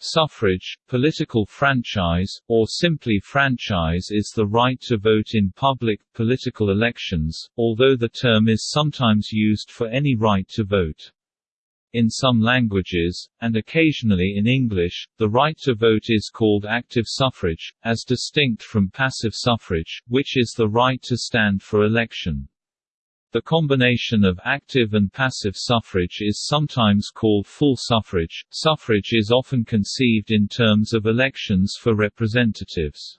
Suffrage, political franchise, or simply franchise is the right to vote in public, political elections, although the term is sometimes used for any right to vote. In some languages, and occasionally in English, the right to vote is called active suffrage, as distinct from passive suffrage, which is the right to stand for election. The combination of active and passive suffrage is sometimes called full suffrage. Suffrage is often conceived in terms of elections for representatives.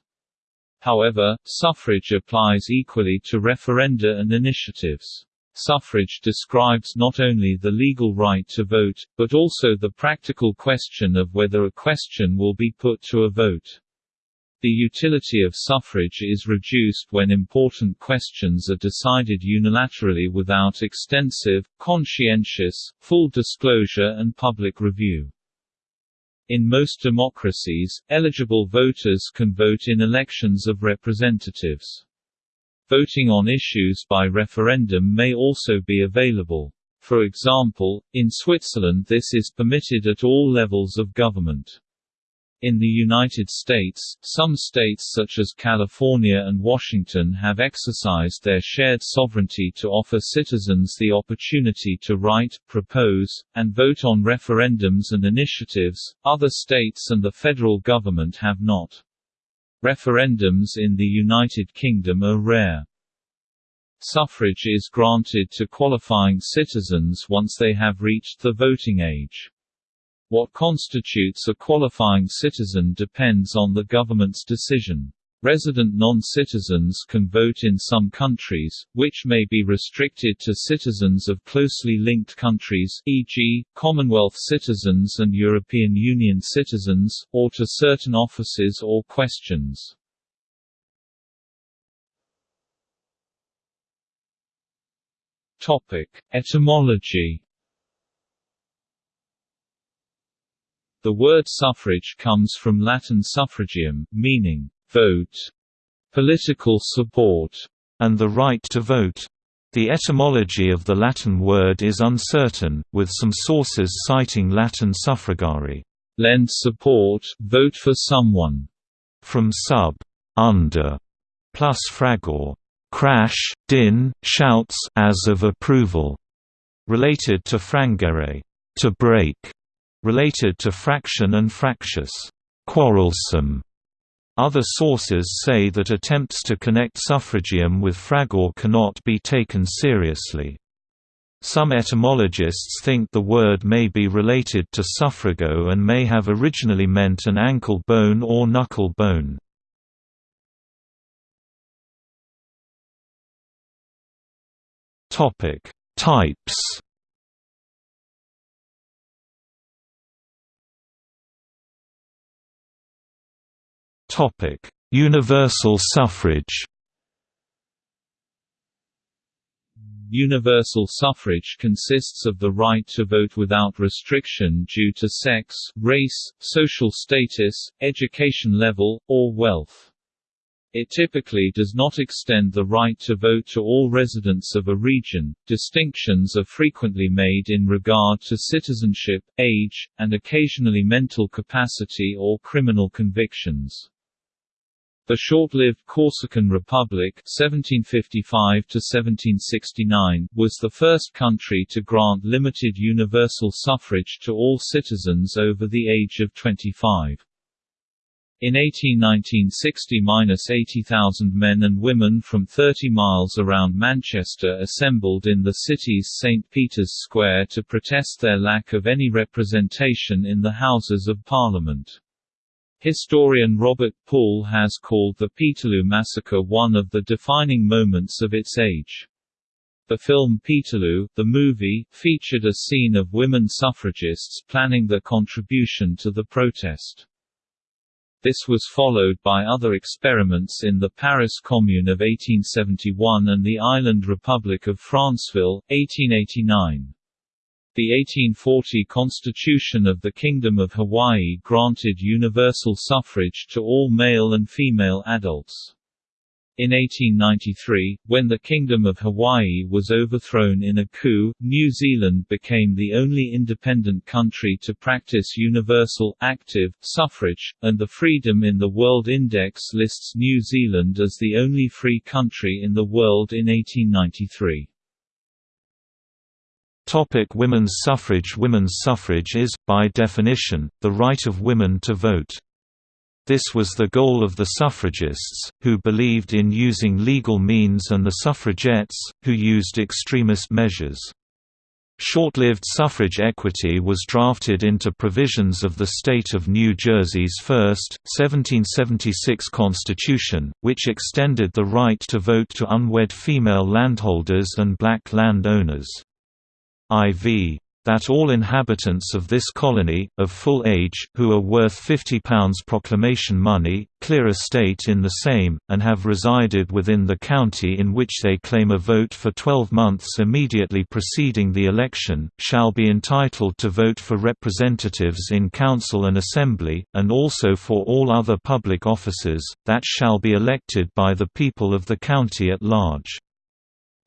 However, suffrage applies equally to referenda and initiatives. Suffrage describes not only the legal right to vote, but also the practical question of whether a question will be put to a vote. The utility of suffrage is reduced when important questions are decided unilaterally without extensive, conscientious, full disclosure and public review. In most democracies, eligible voters can vote in elections of representatives. Voting on issues by referendum may also be available. For example, in Switzerland this is permitted at all levels of government. In the United States, some states such as California and Washington have exercised their shared sovereignty to offer citizens the opportunity to write, propose, and vote on referendums and initiatives, other states and the federal government have not. Referendums in the United Kingdom are rare. Suffrage is granted to qualifying citizens once they have reached the voting age. What constitutes a qualifying citizen depends on the government's decision. Resident non-citizens can vote in some countries, which may be restricted to citizens of closely linked countries e.g., Commonwealth citizens and European Union citizens, or to certain offices or questions. Etymology The word suffrage comes from Latin suffragium, meaning, vote, political support, and the right to vote. The etymology of the Latin word is uncertain, with some sources citing Latin suffragare, lend support, vote for someone, from sub, under, plus fragor, crash, din, shouts as of approval, related to frangere, to break related to fraction and fractious, quarrelsome. Other sources say that attempts to connect suffragium with fragor cannot be taken seriously. Some etymologists think the word may be related to suffrago and may have originally meant an ankle bone or knuckle bone. Types Topic: Universal suffrage. Universal suffrage consists of the right to vote without restriction due to sex, race, social status, education level, or wealth. It typically does not extend the right to vote to all residents of a region. Distinctions are frequently made in regard to citizenship, age, and occasionally mental capacity or criminal convictions. The short-lived Corsican Republic (1755–1769) was the first country to grant limited universal suffrage to all citizens over the age of 25. In 1819 60–80,000 men and women from 30 miles around Manchester assembled in the city's St. Peter's Square to protest their lack of any representation in the Houses of Parliament. Historian Robert Poole has called the Peterloo Massacre one of the defining moments of its age. The film Peterloo, the movie, featured a scene of women suffragists planning their contribution to the protest. This was followed by other experiments in the Paris Commune of 1871 and the Island Republic of Franceville, 1889. The 1840 Constitution of the Kingdom of Hawaii granted universal suffrage to all male and female adults. In 1893, when the Kingdom of Hawaii was overthrown in a coup, New Zealand became the only independent country to practice universal, active, suffrage, and the Freedom in the World Index lists New Zealand as the only free country in the world in 1893. Topic women's suffrage Women's suffrage is, by definition, the right of women to vote. This was the goal of the suffragists, who believed in using legal means and the suffragettes, who used extremist measures. Short-lived suffrage equity was drafted into provisions of the state of New Jersey's first, 1776 constitution, which extended the right to vote to unwed female landholders and black land owners. IV that all inhabitants of this colony, of full age, who are worth £50 proclamation money, clear estate in the same, and have resided within the county in which they claim a vote for 12 months immediately preceding the election, shall be entitled to vote for representatives in council and assembly, and also for all other public offices, that shall be elected by the people of the county at large.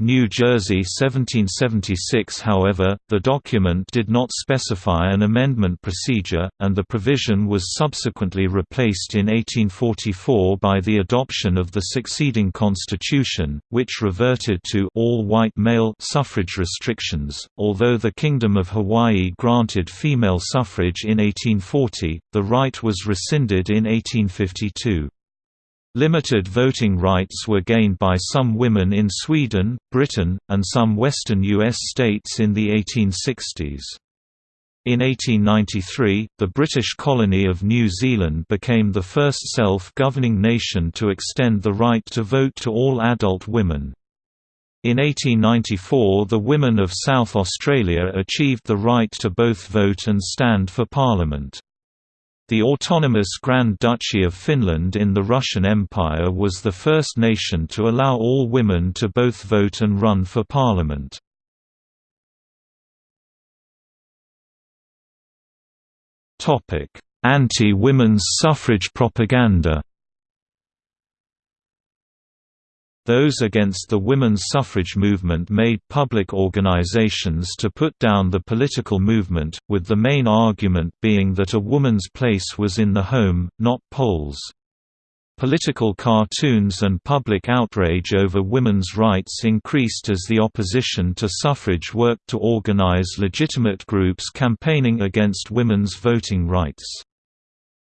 New Jersey 1776 However, the document did not specify an amendment procedure, and the provision was subsequently replaced in 1844 by the adoption of the succeeding constitution, which reverted to all-white male suffrage restrictions. Although the Kingdom of Hawaii granted female suffrage in 1840, the right was rescinded in 1852. Limited voting rights were gained by some women in Sweden, Britain, and some western U.S. states in the 1860s. In 1893, the British colony of New Zealand became the first self-governing nation to extend the right to vote to all adult women. In 1894 the women of South Australia achieved the right to both vote and stand for parliament. The autonomous Grand Duchy of Finland in the Russian Empire was the first nation to allow all women to both vote and run for parliament. Anti-women's suffrage propaganda Those against the women's suffrage movement made public organizations to put down the political movement, with the main argument being that a woman's place was in the home, not polls. Political cartoons and public outrage over women's rights increased as the opposition to suffrage worked to organize legitimate groups campaigning against women's voting rights.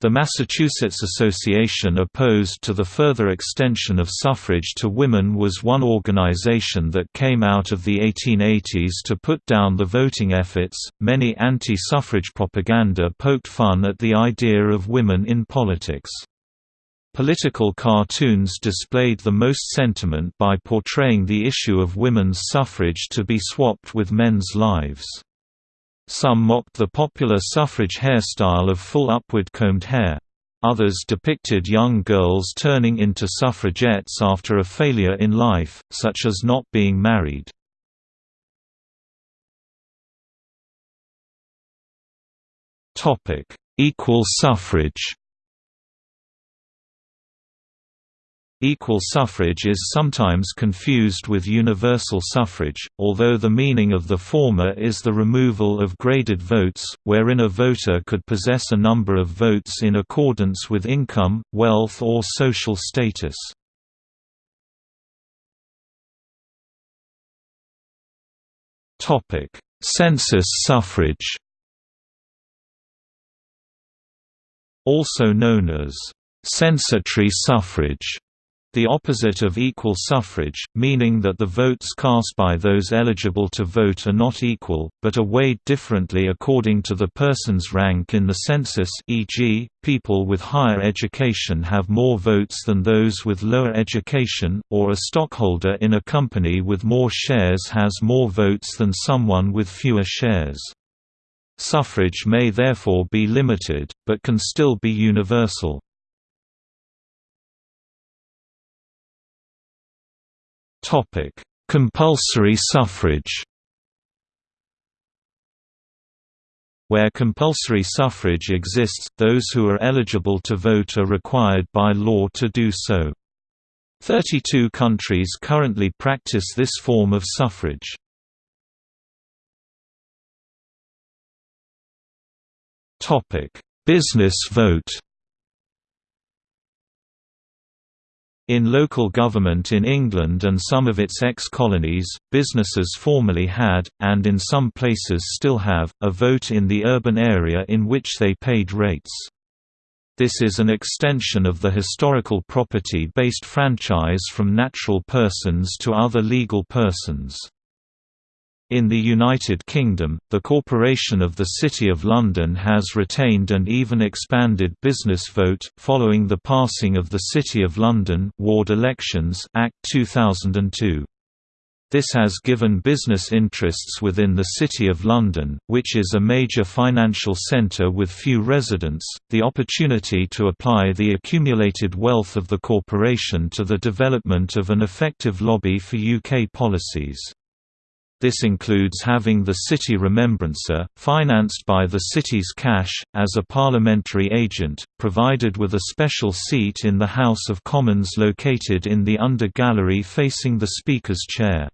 The Massachusetts Association opposed to the further extension of suffrage to women was one organization that came out of the 1880s to put down the voting efforts. Many anti suffrage propaganda poked fun at the idea of women in politics. Political cartoons displayed the most sentiment by portraying the issue of women's suffrage to be swapped with men's lives. Some mocked the popular suffrage hairstyle of full upward combed hair. Others depicted young girls turning into suffragettes after a failure in life, such as not being married. Equal suffrage Equal suffrage is sometimes confused with universal suffrage, although the meaning of the former is the removal of graded votes, wherein a voter could possess a number of votes in accordance with income, wealth or social status. Census suffrage Also known as censatory suffrage the opposite of equal suffrage, meaning that the votes cast by those eligible to vote are not equal, but are weighed differently according to the person's rank in the census e.g., people with higher education have more votes than those with lower education, or a stockholder in a company with more shares has more votes than someone with fewer shares. Suffrage may therefore be limited, but can still be universal. Topic: Compulsory suffrage. Where compulsory suffrage exists, those who are eligible to vote are required by law to do so. Thirty-two countries currently practice this form of suffrage. Business vote In local government in England and some of its ex-colonies, businesses formerly had, and in some places still have, a vote in the urban area in which they paid rates. This is an extension of the historical property-based franchise from natural persons to other legal persons. In the United Kingdom, the Corporation of the City of London has retained and even expanded business vote, following the passing of the City of London Ward Elections Act 2002. This has given business interests within the City of London, which is a major financial centre with few residents, the opportunity to apply the accumulated wealth of the corporation to the development of an effective lobby for UK policies. This includes having the City Remembrancer, financed by the city's cash, as a parliamentary agent, provided with a special seat in the House of Commons located in the under gallery facing the Speaker's chair.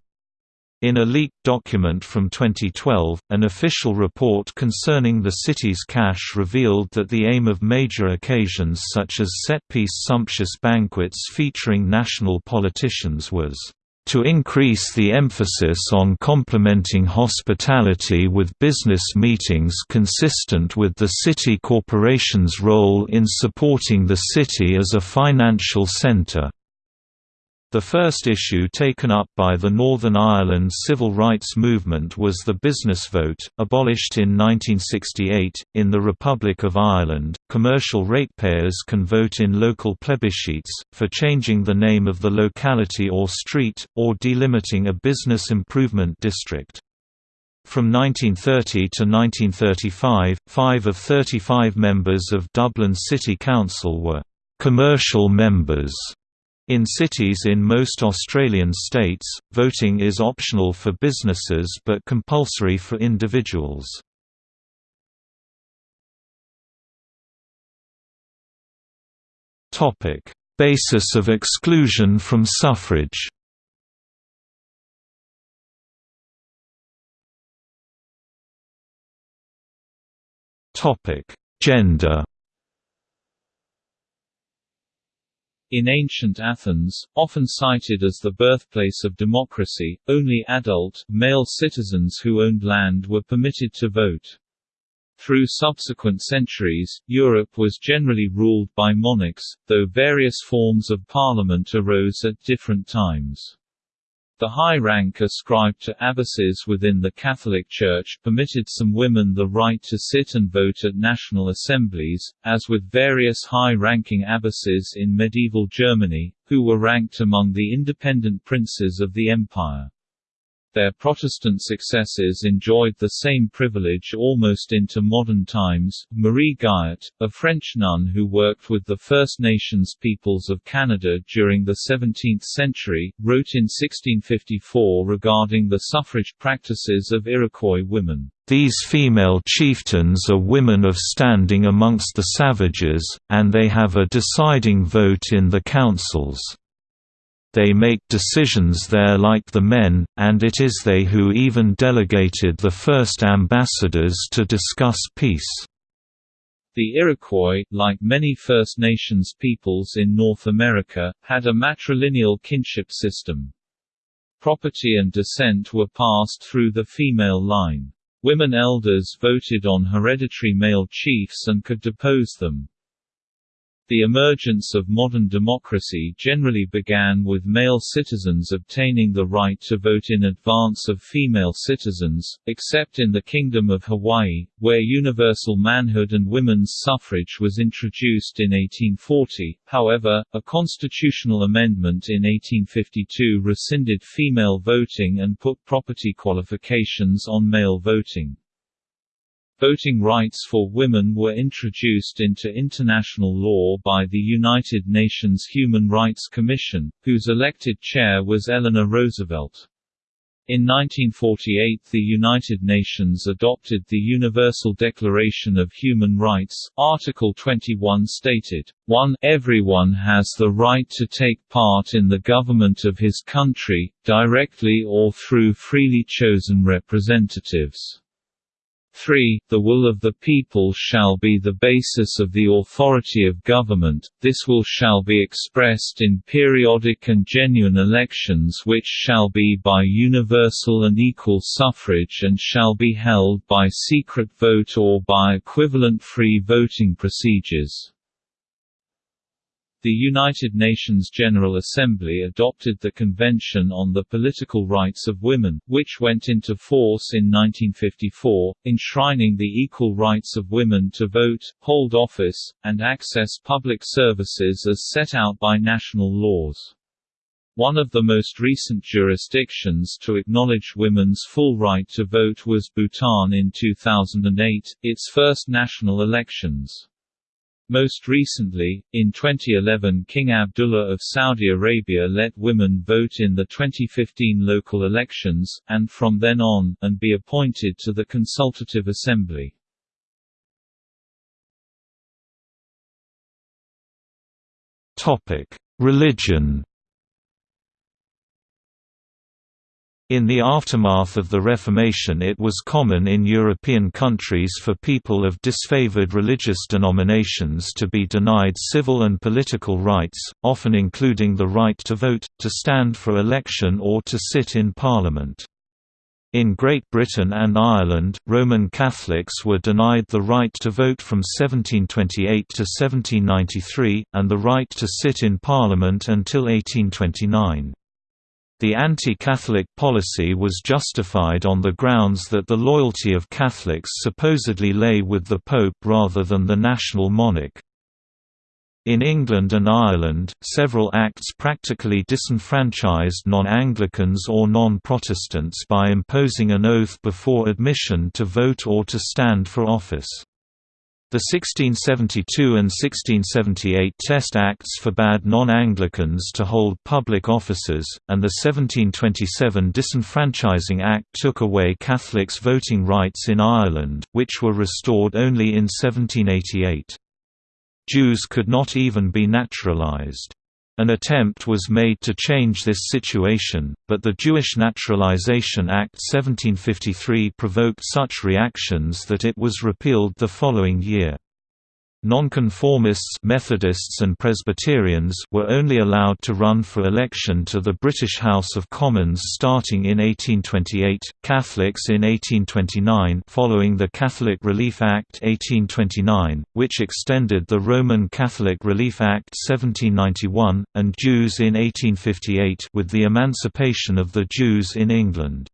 In a leaked document from 2012, an official report concerning the city's cash revealed that the aim of major occasions such as set-piece sumptuous banquets featuring national politicians was to increase the emphasis on complementing hospitality with business meetings consistent with the city corporation's role in supporting the city as a financial centre. The first issue taken up by the Northern Ireland civil rights movement was the business vote, abolished in 1968. In the Republic of Ireland, commercial ratepayers can vote in local plebiscites, for changing the name of the locality or street, or delimiting a business improvement district. From 1930 to 1935, five of 35 members of Dublin City Council were commercial members in cities in most Australian states, voting is optional for businesses but compulsory for individuals. Basis of exclusion from suffrage Gender In ancient Athens, often cited as the birthplace of democracy, only adult, male citizens who owned land were permitted to vote. Through subsequent centuries, Europe was generally ruled by monarchs, though various forms of parliament arose at different times. The high rank ascribed to abbesses within the Catholic Church permitted some women the right to sit and vote at national assemblies, as with various high-ranking abbesses in medieval Germany, who were ranked among the independent princes of the empire. Their Protestant successors enjoyed the same privilege almost into modern times. Marie Guyart, a French nun who worked with the First Nations peoples of Canada during the 17th century, wrote in 1654 regarding the suffrage practices of Iroquois women. These female chieftains are women of standing amongst the savages, and they have a deciding vote in the councils. They make decisions there like the men, and it is they who even delegated the first ambassadors to discuss peace. The Iroquois, like many First Nations peoples in North America, had a matrilineal kinship system. Property and descent were passed through the female line. Women elders voted on hereditary male chiefs and could depose them. The emergence of modern democracy generally began with male citizens obtaining the right to vote in advance of female citizens, except in the Kingdom of Hawaii, where universal manhood and women's suffrage was introduced in 1840. However, a constitutional amendment in 1852 rescinded female voting and put property qualifications on male voting. Voting rights for women were introduced into international law by the United Nations Human Rights Commission, whose elected chair was Eleanor Roosevelt. In 1948 the United Nations adopted the Universal Declaration of Human Rights. Article 21 stated, 1 Everyone has the right to take part in the government of his country, directly or through freely chosen representatives. 3. The will of the people shall be the basis of the authority of government, this will shall be expressed in periodic and genuine elections which shall be by universal and equal suffrage and shall be held by secret vote or by equivalent free voting procedures. The United Nations General Assembly adopted the Convention on the Political Rights of Women, which went into force in 1954, enshrining the equal rights of women to vote, hold office, and access public services as set out by national laws. One of the most recent jurisdictions to acknowledge women's full right to vote was Bhutan in 2008, its first national elections. Most recently, in 2011 King Abdullah of Saudi Arabia let women vote in the 2015 local elections, and from then on, and be appointed to the Consultative Assembly. Religion In the aftermath of the Reformation it was common in European countries for people of disfavored religious denominations to be denied civil and political rights, often including the right to vote, to stand for election or to sit in Parliament. In Great Britain and Ireland, Roman Catholics were denied the right to vote from 1728 to 1793, and the right to sit in Parliament until 1829. The anti-Catholic policy was justified on the grounds that the loyalty of Catholics supposedly lay with the Pope rather than the national monarch. In England and Ireland, several acts practically disenfranchised non-Anglicans or non-Protestants by imposing an oath before admission to vote or to stand for office. The 1672 and 1678 Test Acts forbade non-Anglicans to hold public offices, and the 1727 Disenfranchising Act took away Catholics' voting rights in Ireland, which were restored only in 1788. Jews could not even be naturalized. An attempt was made to change this situation, but the Jewish Naturalization Act 1753 provoked such reactions that it was repealed the following year. Nonconformists Methodists and Presbyterians were only allowed to run for election to the British House of Commons starting in 1828, Catholics in 1829 following the Catholic Relief Act 1829, which extended the Roman Catholic Relief Act 1791, and Jews in 1858 with the emancipation of the Jews in England.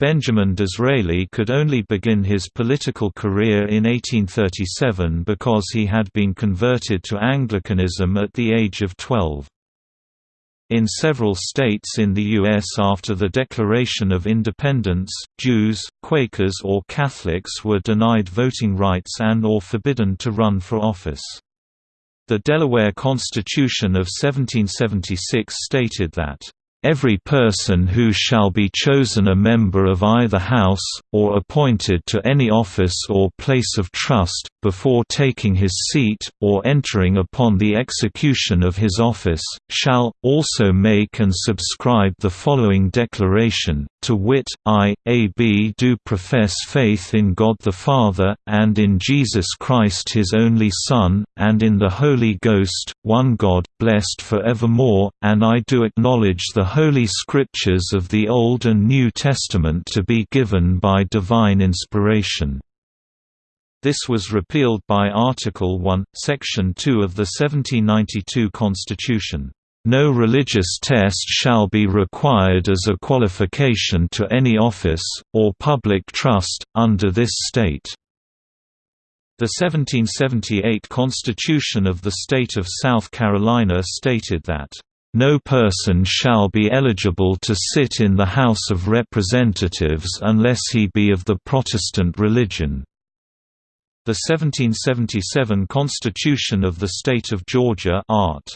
Benjamin Disraeli could only begin his political career in 1837 because he had been converted to Anglicanism at the age of 12. In several states in the U.S. after the Declaration of Independence, Jews, Quakers or Catholics were denied voting rights and or forbidden to run for office. The Delaware Constitution of 1776 stated that Every person who shall be chosen a member of either House, or appointed to any office or place of trust, before taking his seat, or entering upon the execution of his office, shall, also make and subscribe the following declaration, to wit, I, A. B. do profess faith in God the Father, and in Jesus Christ his only Son, and in the Holy Ghost, one God, blessed for evermore, and I do acknowledge the Holy Scriptures of the Old and New Testament to be given by divine inspiration. This was repealed by Article 1, Section 2 of the 1792 Constitution. No religious test shall be required as a qualification to any office, or public trust, under this state. The 1778 Constitution of the State of South Carolina stated that, "...no person shall be eligible to sit in the House of Representatives unless he be of the Protestant religion." The 1777 Constitution of the State of Georgia Art.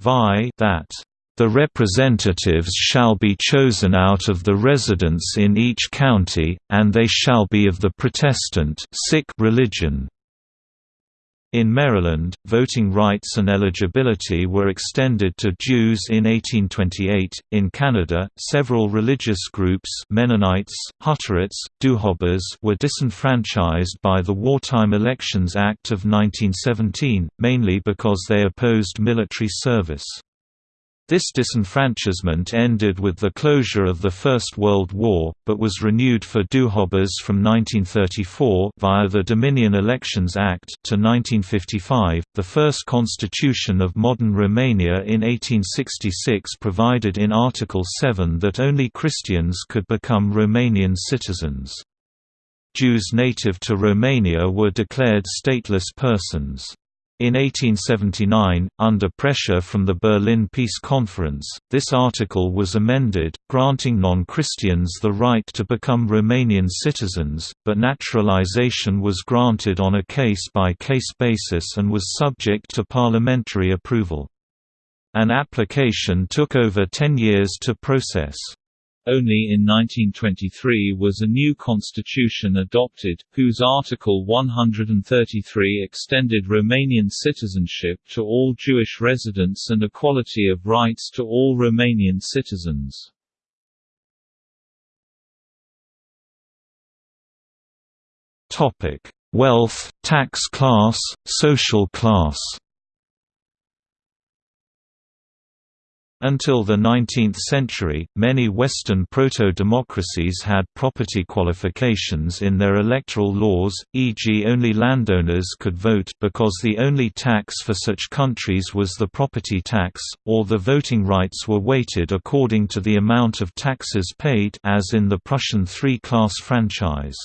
Vi that The representatives shall be chosen out of the residents in each county, and they shall be of the Protestant religion. In Maryland, voting rights and eligibility were extended to Jews in 1828. In Canada, several religious groups Mennonites, Hutterites, Doukhobors were disenfranchised by the Wartime Elections Act of 1917, mainly because they opposed military service. This disenfranchisement ended with the closure of the First World War, but was renewed for Doukhobors from 1934 via the Dominion Elections Act to 1955. The first constitution of modern Romania in 1866 provided in Article 7 that only Christians could become Romanian citizens. Jews native to Romania were declared stateless persons. In 1879, under pressure from the Berlin Peace Conference, this article was amended, granting non-Christians the right to become Romanian citizens, but naturalization was granted on a case-by-case -case basis and was subject to parliamentary approval. An application took over 10 years to process. Only in 1923 was a new constitution adopted, whose Article 133 extended Romanian citizenship to all Jewish residents and equality of rights to all Romanian citizens. Wealth, tax class, social class Until the 19th century, many Western proto-democracies had property qualifications in their electoral laws, e.g. only landowners could vote because the only tax for such countries was the property tax, or the voting rights were weighted according to the amount of taxes paid as in the Prussian three-class franchise.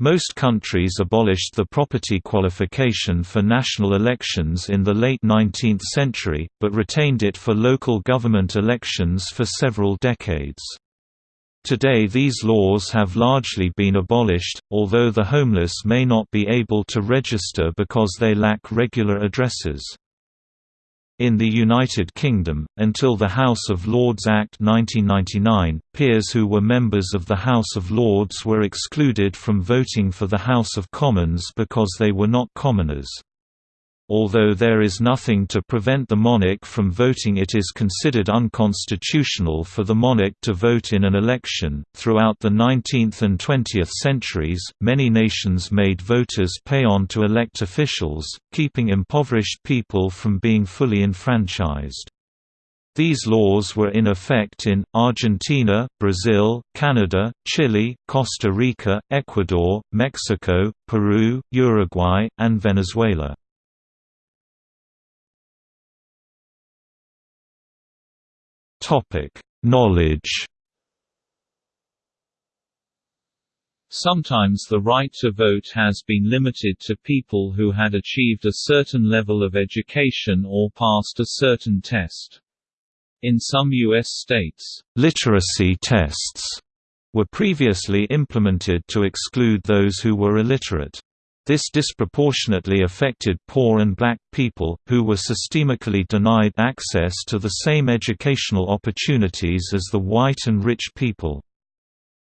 Most countries abolished the property qualification for national elections in the late 19th century, but retained it for local government elections for several decades. Today these laws have largely been abolished, although the homeless may not be able to register because they lack regular addresses. In the United Kingdom, until the House of Lords Act 1999, peers who were members of the House of Lords were excluded from voting for the House of Commons because they were not commoners. Although there is nothing to prevent the monarch from voting, it is considered unconstitutional for the monarch to vote in an election. Throughout the 19th and 20th centuries, many nations made voters pay on to elect officials, keeping impoverished people from being fully enfranchised. These laws were in effect in, Argentina, Brazil, Canada, Chile, Costa Rica, Ecuador, Mexico, Peru, Uruguay, and Venezuela. Topic: Knowledge. Sometimes the right to vote has been limited to people who had achieved a certain level of education or passed a certain test. In some U.S. states, literacy tests were previously implemented to exclude those who were illiterate. This disproportionately affected poor and black people, who were systemically denied access to the same educational opportunities as the white and rich people.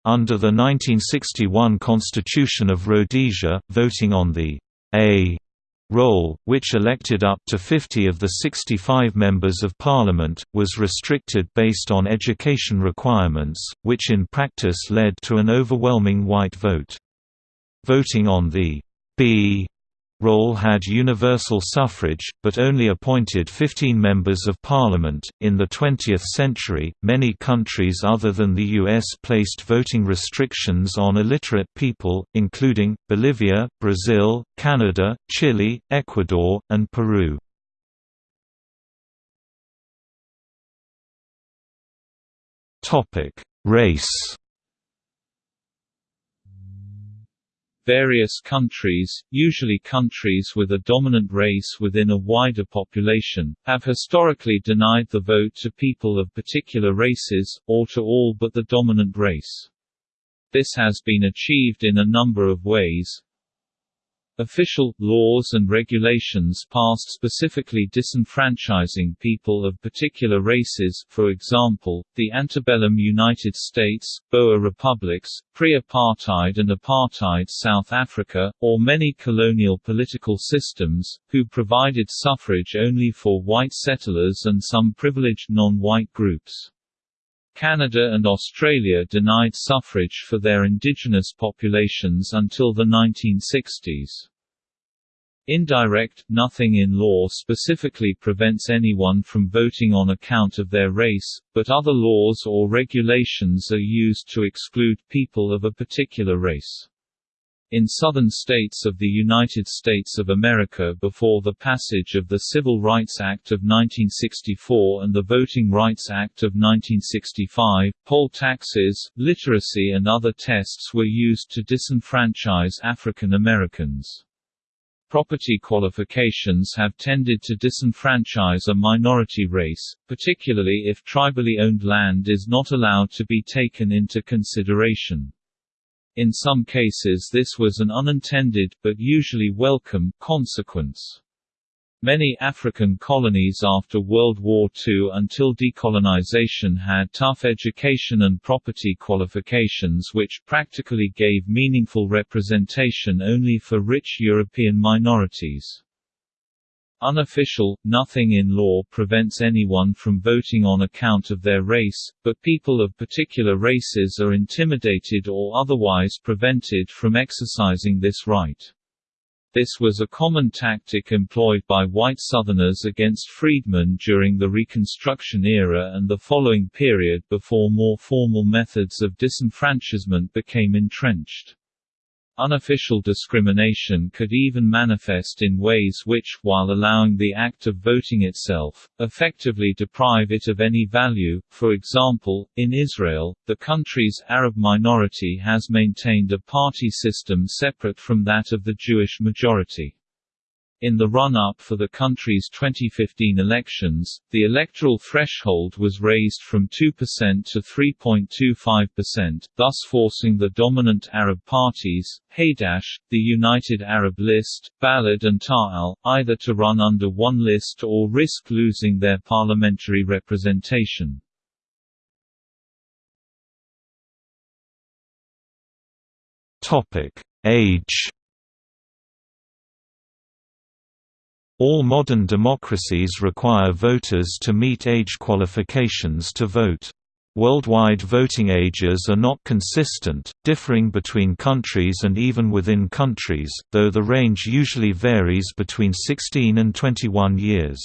Under the 1961 Constitution of Rhodesia, voting on the A roll, which elected up to 50 of the 65 members of parliament, was restricted based on education requirements, which in practice led to an overwhelming white vote. Voting on the B roll had universal suffrage, but only appointed 15 members of parliament. In the 20th century, many countries other than the US placed voting restrictions on illiterate people, including Bolivia, Brazil, Canada, Chile, Ecuador, and Peru. Topic: Race Various countries, usually countries with a dominant race within a wider population, have historically denied the vote to people of particular races, or to all but the dominant race. This has been achieved in a number of ways. Official, laws and regulations passed specifically disenfranchising people of particular races for example, the antebellum United States, Boer republics, pre-apartheid and apartheid South Africa, or many colonial political systems, who provided suffrage only for white settlers and some privileged non-white groups. Canada and Australia denied suffrage for their indigenous populations until the 1960s. Indirect, nothing in law specifically prevents anyone from voting on account of their race, but other laws or regulations are used to exclude people of a particular race. In southern states of the United States of America before the passage of the Civil Rights Act of 1964 and the Voting Rights Act of 1965, poll taxes, literacy and other tests were used to disenfranchise African Americans. Property qualifications have tended to disenfranchise a minority race, particularly if tribally owned land is not allowed to be taken into consideration. In some cases this was an unintended, but usually welcome, consequence. Many African colonies after World War II until decolonization had tough education and property qualifications which practically gave meaningful representation only for rich European minorities. Unofficial, nothing in law prevents anyone from voting on account of their race, but people of particular races are intimidated or otherwise prevented from exercising this right. This was a common tactic employed by white Southerners against freedmen during the Reconstruction era and the following period before more formal methods of disenfranchisement became entrenched. Unofficial discrimination could even manifest in ways which, while allowing the act of voting itself, effectively deprive it of any value. For example, in Israel, the country's Arab minority has maintained a party system separate from that of the Jewish majority. In the run-up for the country's 2015 elections, the electoral threshold was raised from 2% to 3.25%, thus forcing the dominant Arab parties, Hadash, the United Arab List, Balad and Ta'al, either to run under one list or risk losing their parliamentary representation. Age All modern democracies require voters to meet age qualifications to vote. Worldwide voting ages are not consistent, differing between countries and even within countries, though the range usually varies between 16 and 21 years.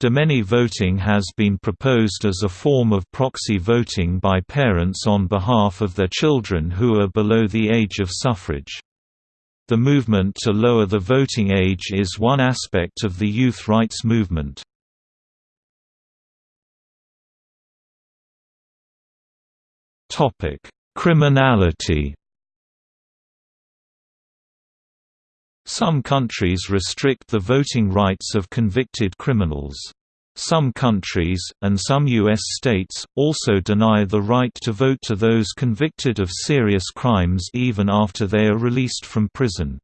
Demeny voting has been proposed as a form of proxy voting by parents on behalf of their children who are below the age of suffrage. The movement to lower the voting age is one aspect of the youth rights movement. Criminality Some countries restrict the voting rights of convicted criminals. Some countries, and some U.S. states, also deny the right to vote to those convicted of serious crimes even after they are released from prison.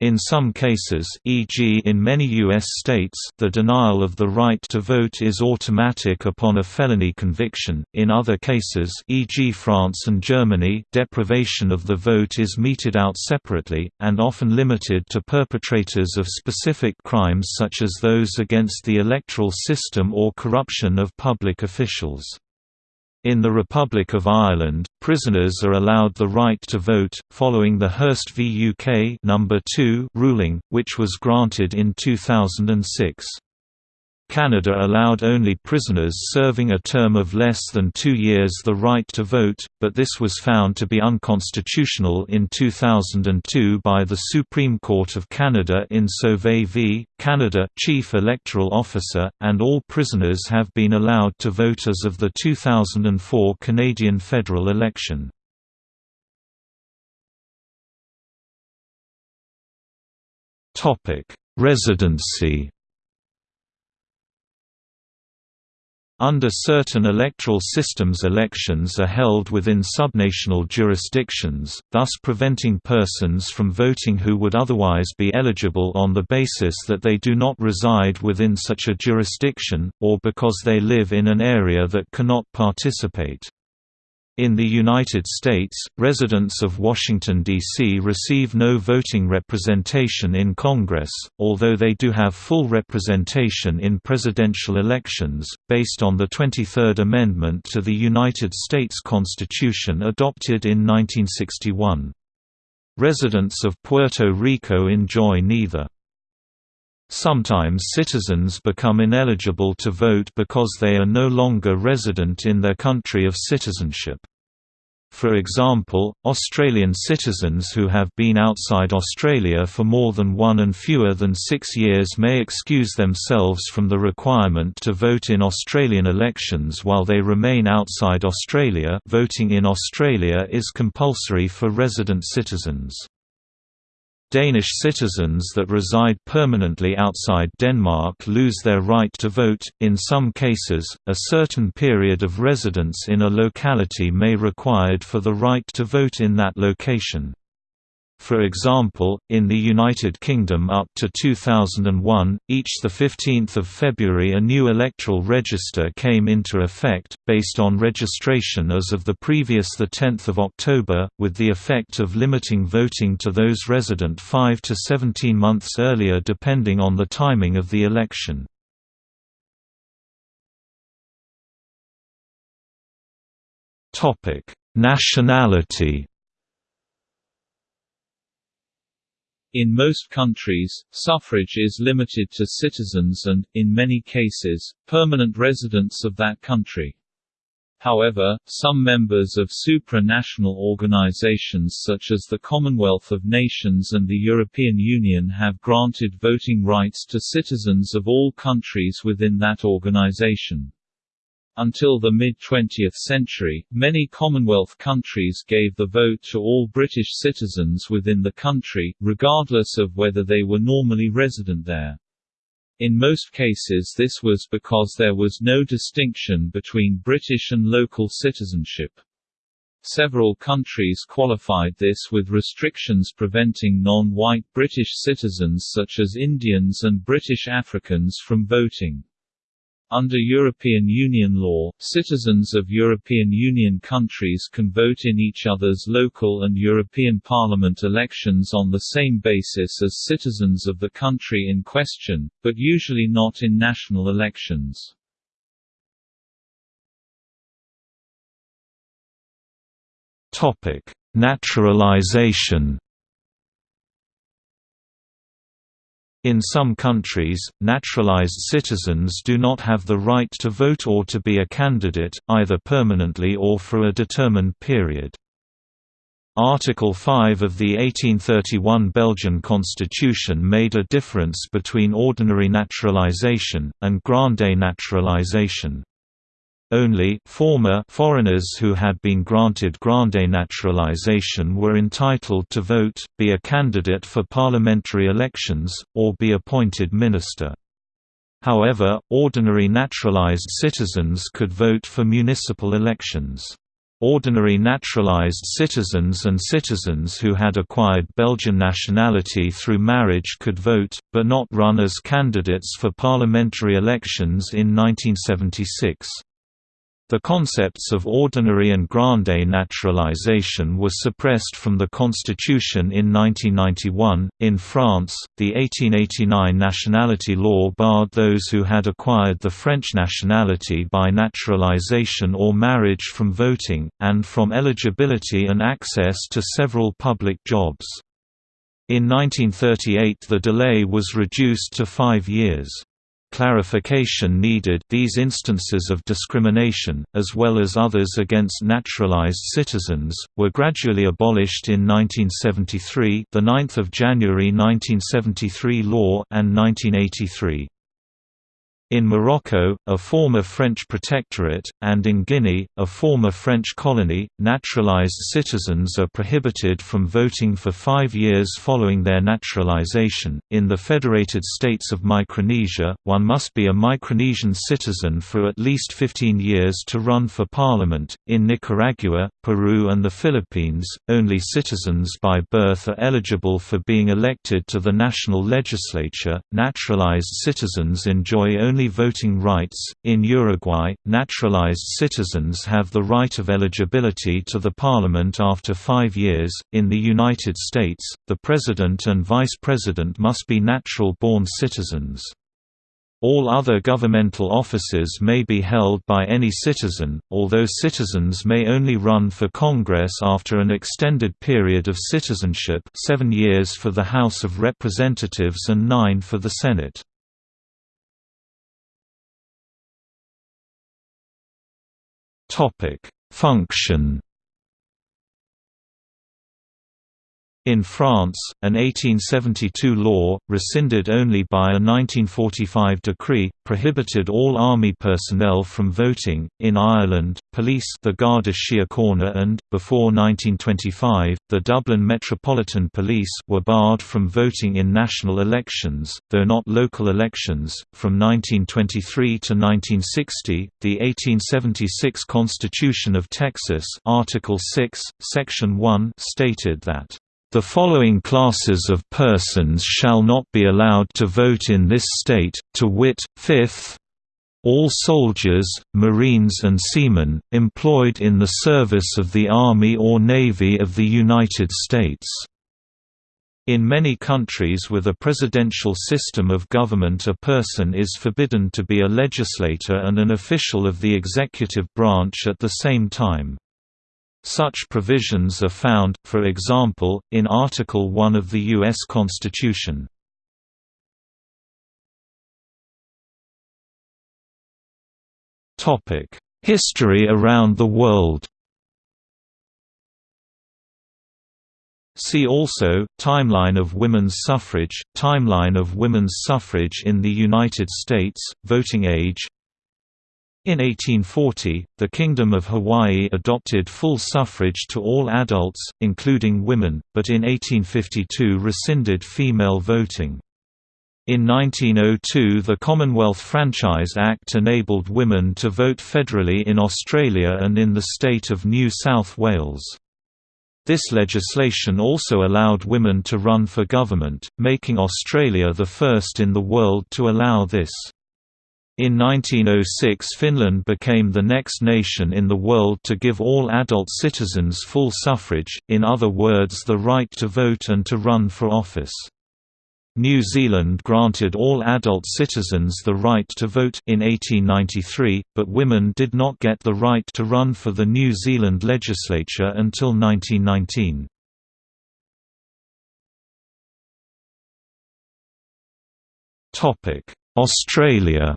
In some cases e.g. in many U.S. states the denial of the right to vote is automatic upon a felony conviction, in other cases e.g. France and Germany deprivation of the vote is meted out separately, and often limited to perpetrators of specific crimes such as those against the electoral system or corruption of public officials. In the Republic of Ireland, prisoners are allowed the right to vote, following the Hirst v UK No. 2 ruling, which was granted in 2006. Canada allowed only prisoners serving a term of less than two years the right to vote, but this was found to be unconstitutional in 2002 by the Supreme Court of Canada in Sauvé v. Canada Chief Electoral Officer, and all prisoners have been allowed to vote as of the 2004 Canadian federal election. Residency Under certain electoral systems elections are held within subnational jurisdictions, thus preventing persons from voting who would otherwise be eligible on the basis that they do not reside within such a jurisdiction, or because they live in an area that cannot participate. In the United States, residents of Washington, D.C. receive no voting representation in Congress, although they do have full representation in presidential elections, based on the 23rd Amendment to the United States Constitution adopted in 1961. Residents of Puerto Rico enjoy neither. Sometimes citizens become ineligible to vote because they are no longer resident in their country of citizenship. For example, Australian citizens who have been outside Australia for more than one and fewer than six years may excuse themselves from the requirement to vote in Australian elections while they remain outside Australia voting in Australia is compulsory for resident citizens. Danish citizens that reside permanently outside Denmark lose their right to vote. In some cases, a certain period of residence in a locality may be required for the right to vote in that location. For example, in the United Kingdom up to 2001, each 15 February a new electoral register came into effect, based on registration as of the previous 10 October, with the effect of limiting voting to those resident 5 to 17 months earlier depending on the timing of the election. Nationality In most countries, suffrage is limited to citizens and, in many cases, permanent residents of that country. However, some members of supranational organizations such as the Commonwealth of Nations and the European Union have granted voting rights to citizens of all countries within that organization. Until the mid-20th century, many Commonwealth countries gave the vote to all British citizens within the country, regardless of whether they were normally resident there. In most cases this was because there was no distinction between British and local citizenship. Several countries qualified this with restrictions preventing non-white British citizens such as Indians and British Africans from voting. Under European Union law, citizens of European Union countries can vote in each other's local and European Parliament elections on the same basis as citizens of the country in question, but usually not in national elections. Naturalization In some countries, naturalized citizens do not have the right to vote or to be a candidate, either permanently or for a determined period. Article 5 of the 1831 Belgian constitution made a difference between ordinary naturalization, and grande naturalization. Only former foreigners who had been granted grande naturalization were entitled to vote, be a candidate for parliamentary elections, or be appointed minister. However, ordinary naturalized citizens could vote for municipal elections. Ordinary naturalized citizens and citizens who had acquired Belgian nationality through marriage could vote, but not run as candidates for parliamentary elections in 1976. The concepts of ordinary and grande naturalization were suppressed from the constitution in 1991. In France, the 1889 nationality law barred those who had acquired the French nationality by naturalization or marriage from voting, and from eligibility and access to several public jobs. In 1938 the delay was reduced to five years clarification needed these instances of discrimination, as well as others against naturalized citizens, were gradually abolished in 1973 the 9th of January 1973 law and 1983. In Morocco, a former French protectorate, and in Guinea, a former French colony, naturalized citizens are prohibited from voting for five years following their naturalization. In the Federated States of Micronesia, one must be a Micronesian citizen for at least 15 years to run for parliament. In Nicaragua, Peru, and the Philippines, only citizens by birth are eligible for being elected to the national legislature. Naturalized citizens enjoy only only voting rights. In Uruguay, naturalized citizens have the right of eligibility to the parliament after five years. In the United States, the president and vice president must be natural born citizens. All other governmental offices may be held by any citizen, although citizens may only run for Congress after an extended period of citizenship seven years for the House of Representatives and nine for the Senate. Topic: Function In France, an 1872 law, rescinded only by a 1945 decree, prohibited all army personnel from voting. In Ireland, police the Garda Síochána and, before 1925, the Dublin Metropolitan Police were barred from voting in national elections, though not local elections. From 1923 to 1960, the 1876 Constitution of Texas Article 6, Section 1 stated that the following classes of persons shall not be allowed to vote in this state, to wit, fifth, all soldiers, marines and seamen, employed in the service of the Army or Navy of the United States." In many countries with a presidential system of government a person is forbidden to be a legislator and an official of the executive branch at the same time. Such provisions are found, for example, in Article 1 of the U.S. Constitution. History around the world See also, Timeline of women's suffrage, Timeline of women's suffrage in the United States, voting age in 1840, the Kingdom of Hawaii adopted full suffrage to all adults, including women, but in 1852 rescinded female voting. In 1902 the Commonwealth Franchise Act enabled women to vote federally in Australia and in the state of New South Wales. This legislation also allowed women to run for government, making Australia the first in the world to allow this. In 1906 Finland became the next nation in the world to give all adult citizens full suffrage, in other words the right to vote and to run for office. New Zealand granted all adult citizens the right to vote in 1893, but women did not get the right to run for the New Zealand legislature until 1919. Australia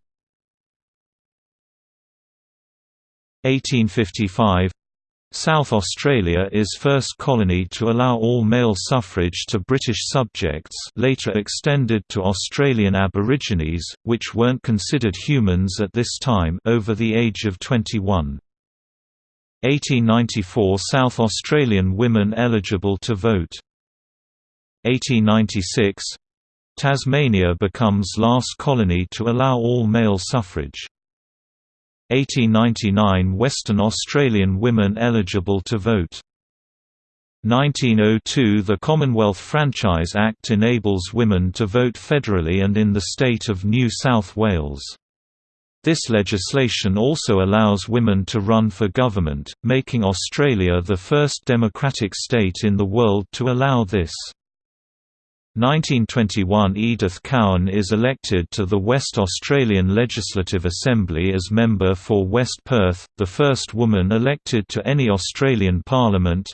1855 South Australia is first colony to allow all male suffrage to British subjects later extended to Australian Aborigines, which weren't considered humans at this time over the age of 21. 1894 South Australian women eligible to vote. 1896 Tasmania becomes last colony to allow all male suffrage. 1899 Western Australian women eligible to vote. 1902 The Commonwealth Franchise Act enables women to vote federally and in the state of New South Wales. This legislation also allows women to run for government, making Australia the first democratic state in the world to allow this. 1921 Edith Cowan is elected to the West Australian Legislative Assembly as member for West Perth, the first woman elected to any Australian parliament.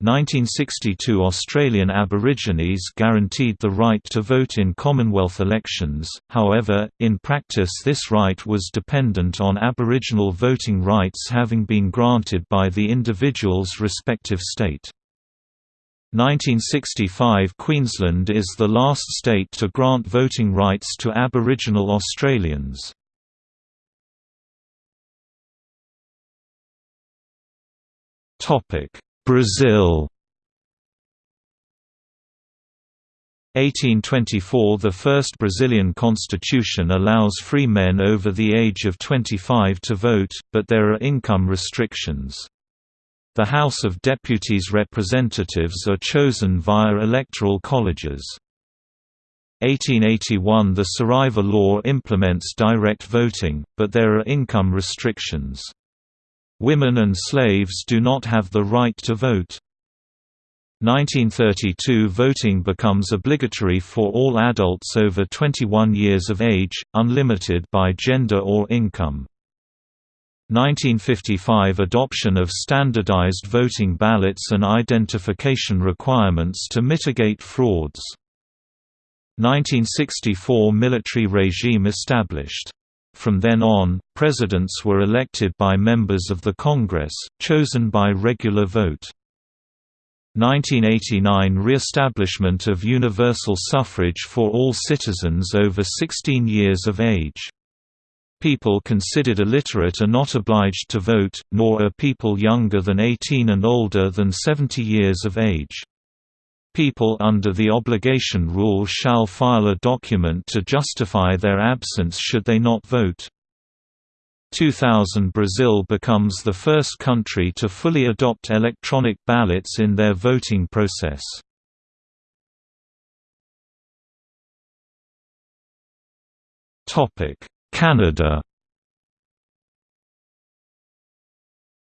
1962 Australian Aborigines guaranteed the right to vote in Commonwealth elections, however, in practice this right was dependent on Aboriginal voting rights having been granted by the individual's respective state. 1965 Queensland is the last state to grant voting rights to Aboriginal Australians. Brazil 1824 – The first Brazilian constitution allows free men over the age of 25 to vote, but there are income restrictions. The House of Deputies representatives are chosen via electoral colleges. 1881 – The Saraiva law implements direct voting, but there are income restrictions. Women and slaves do not have the right to vote. 1932 Voting becomes obligatory for all adults over 21 years of age, unlimited by gender or income. 1955 Adoption of standardized voting ballots and identification requirements to mitigate frauds. 1964 Military regime established. From then on, presidents were elected by members of the Congress, chosen by regular vote. 1989 Re-establishment of universal suffrage for all citizens over 16 years of age. People considered illiterate are not obliged to vote, nor are people younger than 18 and older than 70 years of age. People under the obligation rule shall file a document to justify their absence should they not vote. 2000 Brazil becomes the first country to fully adopt electronic ballots in their voting process. Canada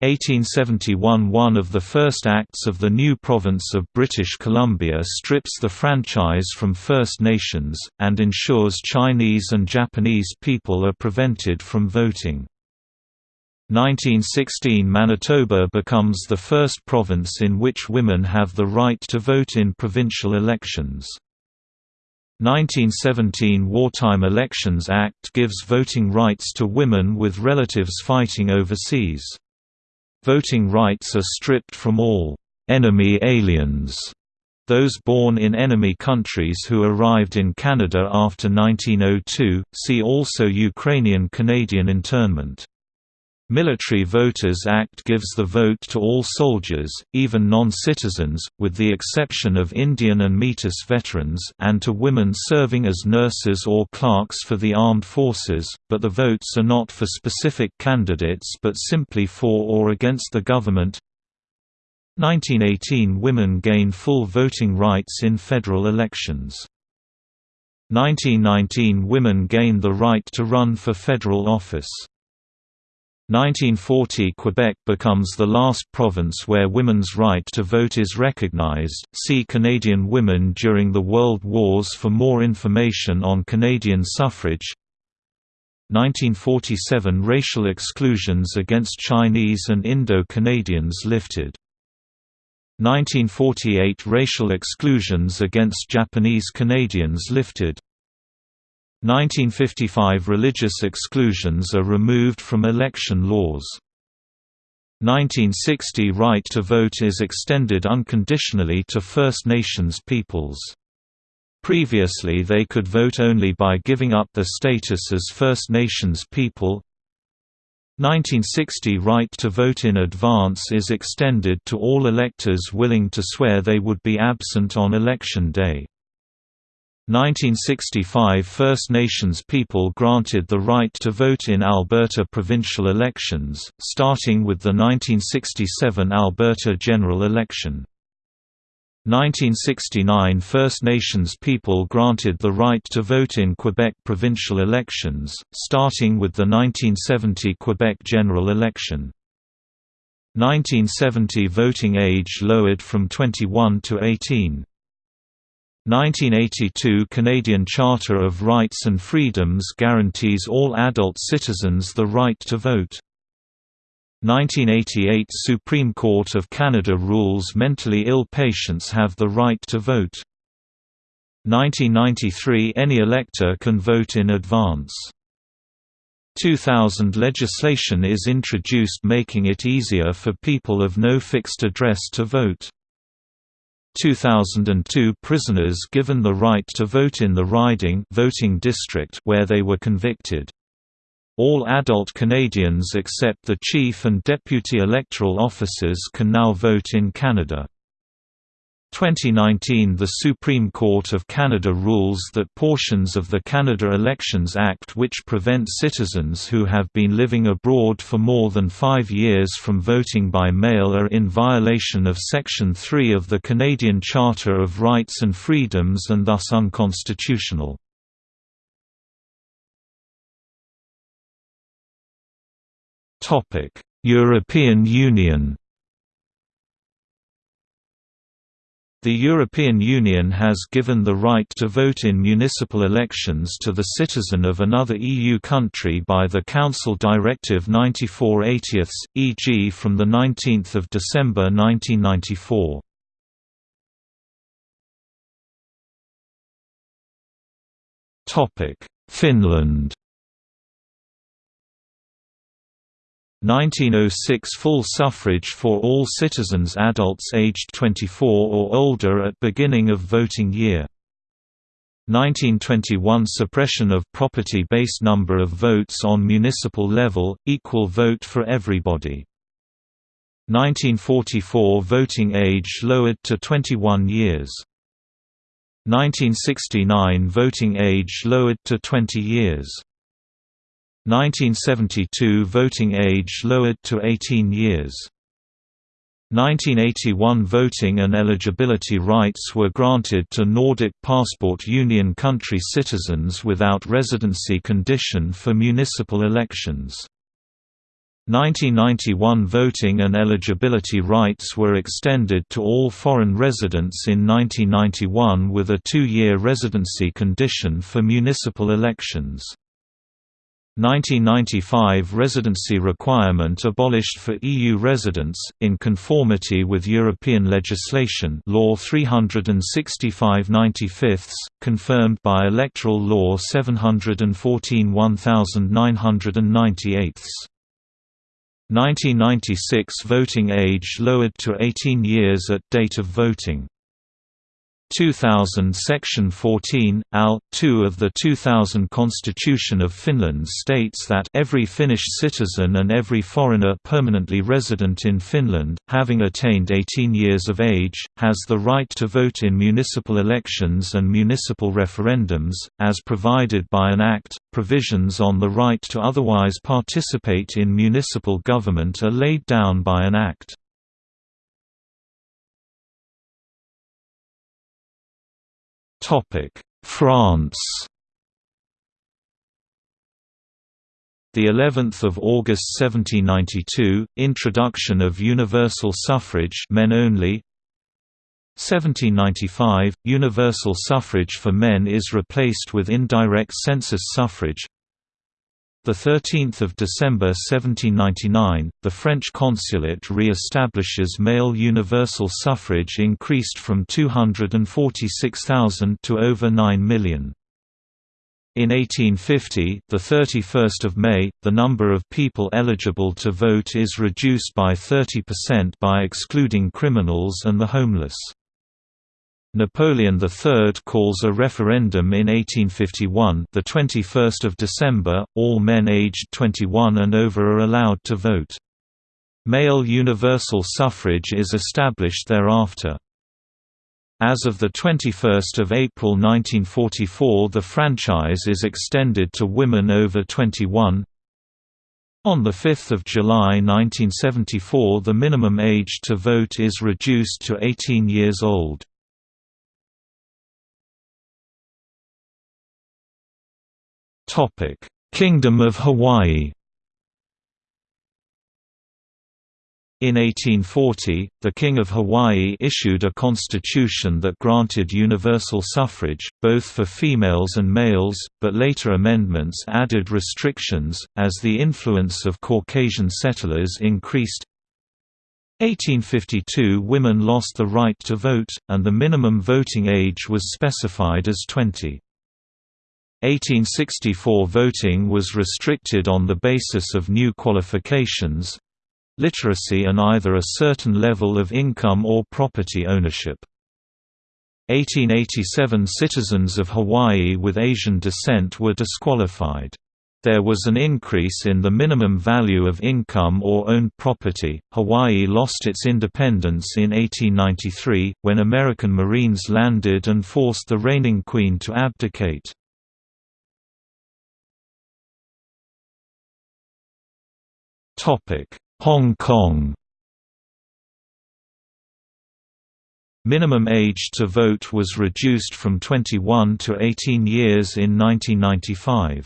1871 One of the first acts of the new province of British Columbia strips the franchise from First Nations, and ensures Chinese and Japanese people are prevented from voting. 1916 Manitoba becomes the first province in which women have the right to vote in provincial elections. 1917 Wartime Elections Act gives voting rights to women with relatives fighting overseas. Voting rights are stripped from all «enemy aliens» those born in enemy countries who arrived in Canada after 1902, see also Ukrainian-Canadian internment. Military Voters Act gives the vote to all soldiers, even non-citizens, with the exception of Indian and Metis veterans and to women serving as nurses or clerks for the armed forces, but the votes are not for specific candidates but simply for or against the government. 1918 Women gain full voting rights in federal elections. 1919 Women gain the right to run for federal office. 1940 Quebec becomes the last province where women's right to vote is recognized. See Canadian women during the World Wars for more information on Canadian suffrage. 1947 Racial exclusions against Chinese and Indo-Canadians lifted. 1948 Racial exclusions against Japanese Canadians lifted. 1955 Religious exclusions are removed from election laws. 1960 Right to vote is extended unconditionally to First Nations peoples. Previously they could vote only by giving up their status as First Nations people. 1960 Right to vote in advance is extended to all electors willing to swear they would be absent on election day. 1965 First Nations people granted the right to vote in Alberta provincial elections, starting with the 1967 Alberta general election. 1969 First Nations people granted the right to vote in Quebec provincial elections, starting with the 1970 Quebec general election. 1970 voting age lowered from 21 to 18. 1982 Canadian Charter of Rights and Freedoms guarantees all adult citizens the right to vote. 1988 Supreme Court of Canada rules mentally ill patients have the right to vote. 1993 Any elector can vote in advance. 2000 legislation is introduced making it easier for people of no fixed address to vote. 2002 prisoners given the right to vote in the riding voting district where they were convicted. All adult Canadians except the chief and deputy electoral officers can now vote in Canada. 2019 The Supreme Court of Canada rules that portions of the Canada Elections Act which prevent citizens who have been living abroad for more than five years from voting by mail are in violation of Section 3 of the Canadian Charter of Rights and Freedoms and thus unconstitutional. European Union The European Union has given the right to vote in municipal elections to the citizen of another EU country by the Council Directive 94/80, e.g. from 19 December 1994. Finland 1906 full suffrage for all citizens adults aged 24 or older at beginning of voting year. 1921 suppression of property-based number of votes on municipal level, equal vote for everybody. 1944 voting age lowered to 21 years. 1969 voting age lowered to 20 years. 1972 voting age lowered to 18 years. 1981 voting and eligibility rights were granted to Nordic Passport Union country citizens without residency condition for municipal elections. 1991 voting and eligibility rights were extended to all foreign residents in 1991 with a two-year residency condition for municipal elections. 1995 residency requirement abolished for EU residents, in conformity with European legislation Law 365 95 confirmed by Electoral Law 714 1998 1996 voting age lowered to 18 years at date of voting 2000 Section 14, Al. 2 of the 2000 Constitution of Finland states that every Finnish citizen and every foreigner permanently resident in Finland, having attained 18 years of age, has the right to vote in municipal elections and municipal referendums, as provided by an act. Provisions on the right to otherwise participate in municipal government are laid down by an act. France. The 11th of August 1792 introduction of universal suffrage men only. 1795 universal suffrage for men is replaced with indirect census suffrage the 13th of December 1799, the French consulate re-establishes male universal suffrage increased from 246,000 to over 9 million. In 1850, the 31st of May, the number of people eligible to vote is reduced by 30% by excluding criminals and the homeless. Napoleon III calls a referendum in 1851 the 21st of December, all men aged 21 and over are allowed to vote. Male universal suffrage is established thereafter. As of 21 April 1944 the franchise is extended to women over 21. On 5 July 1974 the minimum age to vote is reduced to 18 years old. Topic: Kingdom of Hawaii. In 1840, the King of Hawaii issued a constitution that granted universal suffrage, both for females and males, but later amendments added restrictions, as the influence of Caucasian settlers increased. 1852 women lost the right to vote, and the minimum voting age was specified as 20. 1864 voting was restricted on the basis of new qualifications—literacy and either a certain level of income or property ownership. 1887 citizens of Hawaii with Asian descent were disqualified. There was an increase in the minimum value of income or owned property. Hawaii lost its independence in 1893, when American Marines landed and forced the reigning queen to abdicate. Hong Kong Minimum age to vote was reduced from 21 to 18 years in 1995.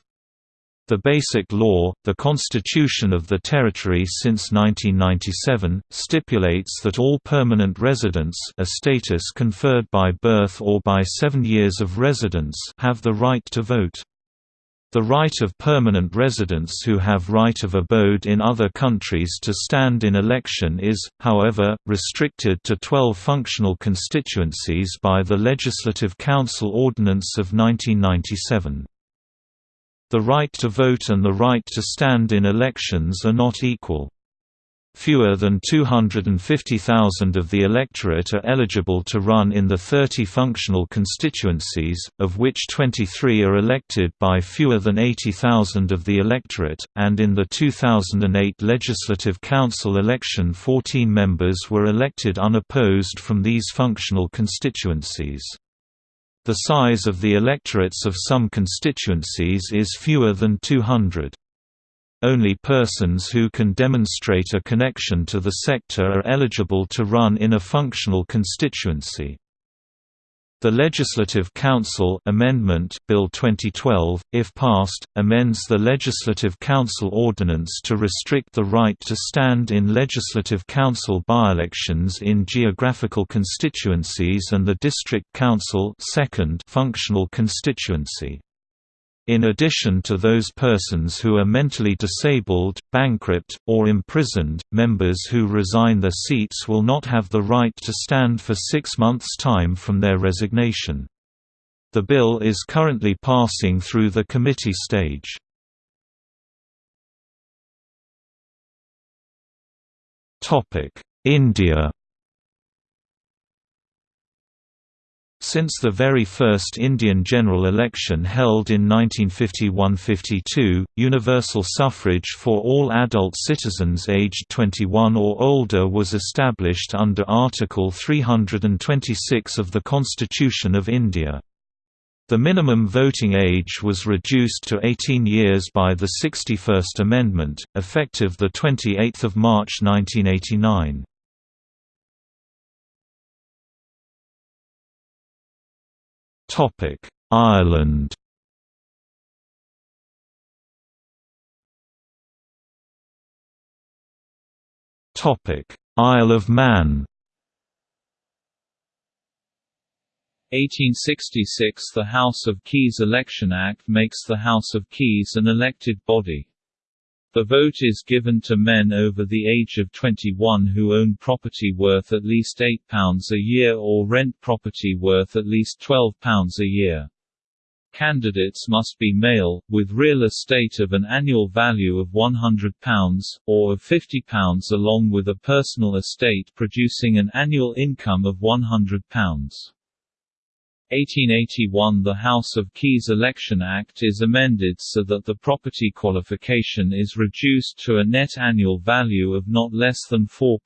The Basic Law, the constitution of the territory since 1997, stipulates that all permanent residents a status conferred by birth or by seven years of residence have the right to vote. The right of permanent residents who have right of abode in other countries to stand in election is, however, restricted to 12 functional constituencies by the Legislative Council Ordinance of 1997. The right to vote and the right to stand in elections are not equal. Fewer than 250,000 of the electorate are eligible to run in the 30 functional constituencies, of which 23 are elected by fewer than 80,000 of the electorate, and in the 2008 Legislative Council election 14 members were elected unopposed from these functional constituencies. The size of the electorates of some constituencies is fewer than 200. Only persons who can demonstrate a connection to the sector are eligible to run in a functional constituency. The Legislative Council Amendment Bill 2012, if passed, amends the Legislative Council Ordinance to restrict the right to stand in Legislative Council by-elections in geographical constituencies and the District Council second functional constituency. In addition to those persons who are mentally disabled, bankrupt, or imprisoned, members who resign their seats will not have the right to stand for six months' time from their resignation. The bill is currently passing through the committee stage. India Since the very first Indian general election held in 1951–52, universal suffrage for all adult citizens aged 21 or older was established under Article 326 of the Constitution of India. The minimum voting age was reduced to 18 years by the 61st Amendment, effective 28 March 1989. Topic: Ireland. Topic: Isle of Man. 1866 The House of Keys Election Act makes the House of Keys an elected body. The vote is given to men over the age of 21 who own property worth at least £8 a year or rent property worth at least £12 a year. Candidates must be male, with real estate of an annual value of £100, or of £50 along with a personal estate producing an annual income of £100. 1881 The House of Keys Election Act is amended so that the property qualification is reduced to a net annual value of not less than £4.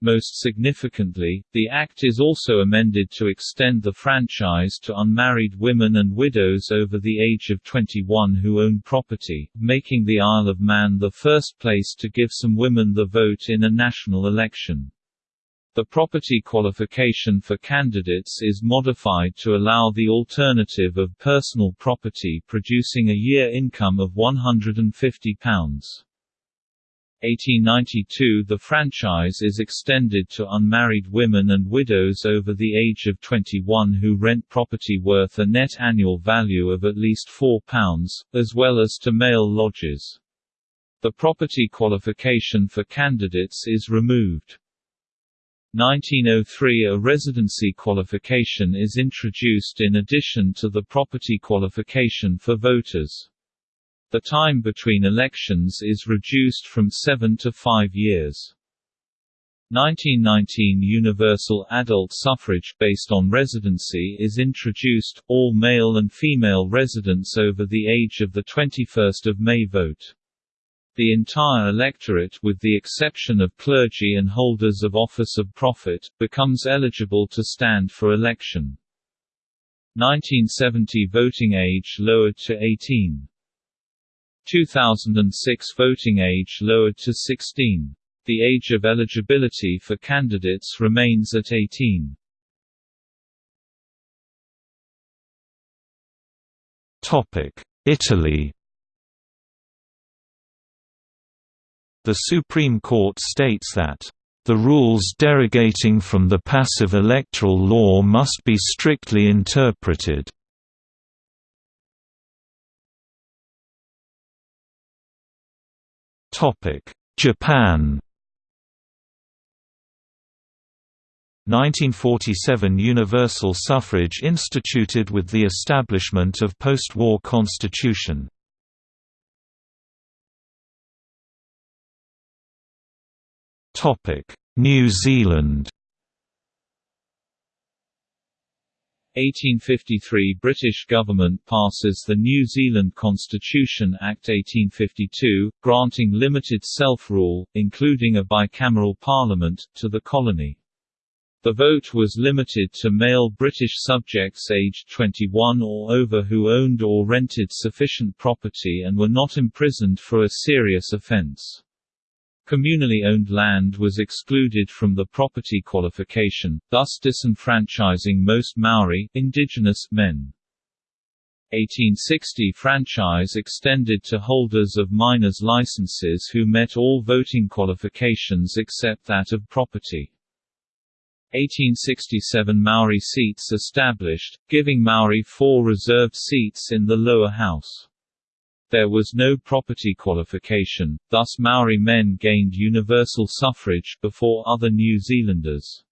Most significantly, the Act is also amended to extend the franchise to unmarried women and widows over the age of 21 who own property, making the Isle of Man the first place to give some women the vote in a national election. The property qualification for candidates is modified to allow the alternative of personal property producing a year income of £150. 1892 The franchise is extended to unmarried women and widows over the age of 21 who rent property worth a net annual value of at least £4, as well as to male lodgers. The property qualification for candidates is removed. 1903 A residency qualification is introduced in addition to the property qualification for voters. The time between elections is reduced from seven to five years. 1919 Universal adult suffrage based on residency is introduced, all male and female residents over the age of the 21 May vote. The entire electorate with the exception of clergy and holders of office of profit, becomes eligible to stand for election. 1970 voting age lowered to 18. 2006 voting age lowered to 16. The age of eligibility for candidates remains at 18. Italy The Supreme Court states that the rules derogating from the passive electoral law must be strictly interpreted. Japan 1947 Universal suffrage instituted with the establishment of post-war constitution. New Zealand 1853 – British government passes the New Zealand Constitution Act 1852, granting limited self-rule, including a bicameral parliament, to the colony. The vote was limited to male British subjects aged 21 or over who owned or rented sufficient property and were not imprisoned for a serious offence. Communally owned land was excluded from the property qualification, thus disenfranchising most Maori indigenous men. 1860 franchise extended to holders of miners' licenses who met all voting qualifications except that of property. 1867 Maori seats established, giving Maori four reserved seats in the lower house. There was no property qualification, thus Maori men gained universal suffrage before other New Zealanders.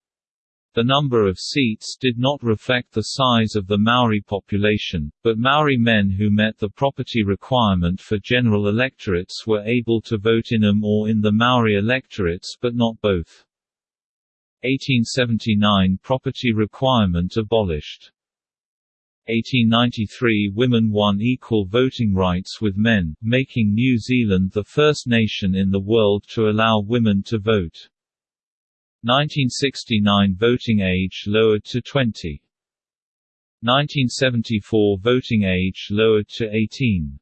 The number of seats did not reflect the size of the Maori population, but Maori men who met the property requirement for general electorates were able to vote in them or in the Maori electorates but not both. 1879 Property requirement abolished. 1893 Women won equal voting rights with men, making New Zealand the first nation in the world to allow women to vote. 1969 Voting age lowered to 20. 1974 Voting age lowered to 18.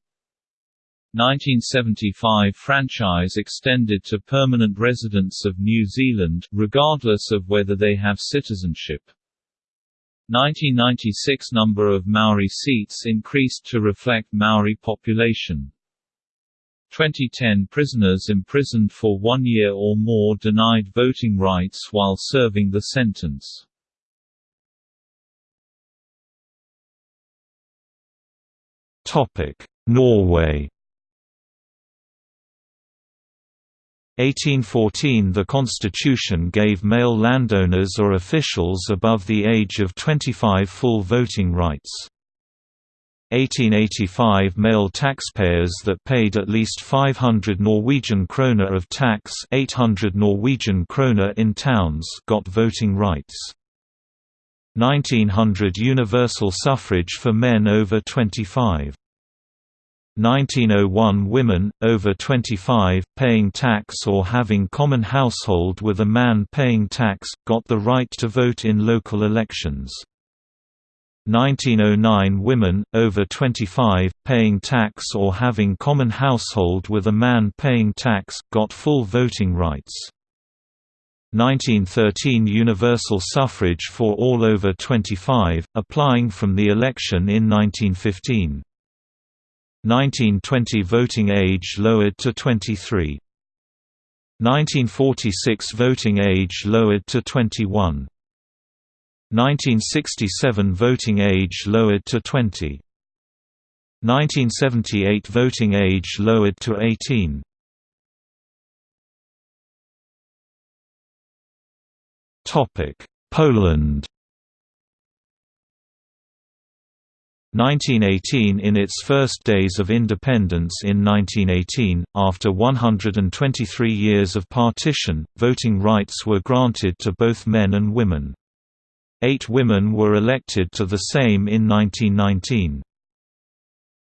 1975 franchise extended to permanent residents of New Zealand, regardless of whether they have citizenship. 1996 number of Maori seats increased to reflect Maori population. 2010 prisoners imprisoned for one year or more denied voting rights while serving the sentence. Norway 1814 The constitution gave male landowners or officials above the age of 25 full voting rights. 1885 Male taxpayers that paid at least 500 Norwegian kroner of tax 800 Norwegian kroner in towns got voting rights. 1900 Universal suffrage for men over 25 1901 Women, over 25, paying tax or having common household with a man paying tax, got the right to vote in local elections. 1909 Women, over 25, paying tax or having common household with a man paying tax, got full voting rights. 1913 Universal suffrage for all over 25, applying from the election in 1915. 1920 voting age lowered to 23. 1946 voting age lowered to 21. 1967 voting age lowered to 20. 1978 voting age lowered to 18. Topic: Poland 1918 In its first days of independence in 1918, after 123 years of partition, voting rights were granted to both men and women. Eight women were elected to the Sejm in 1919.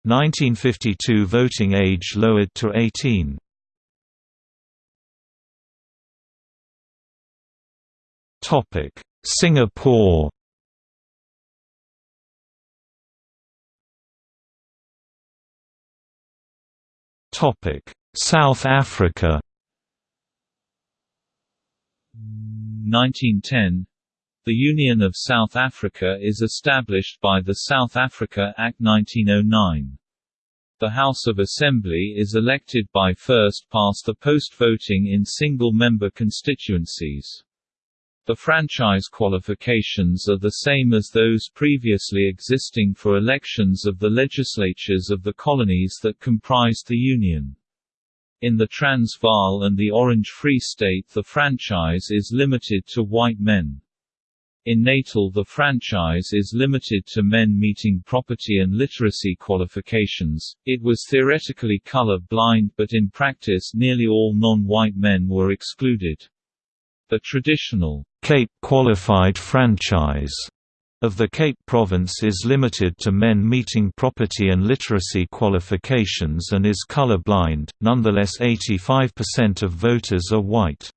1952 voting age lowered to 18. Singapore South Africa 1910 The Union of South Africa is established by the South Africa Act 1909. The House of Assembly is elected by first past the post voting in single-member constituencies. The franchise qualifications are the same as those previously existing for elections of the legislatures of the colonies that comprised the Union. In the Transvaal and the Orange Free State the franchise is limited to white men. In Natal the franchise is limited to men meeting property and literacy qualifications. It was theoretically color blind but in practice nearly all non-white men were excluded. The traditional Cape qualified franchise of the Cape Province is limited to men meeting property and literacy qualifications and is color blind, nonetheless 85% of voters are white.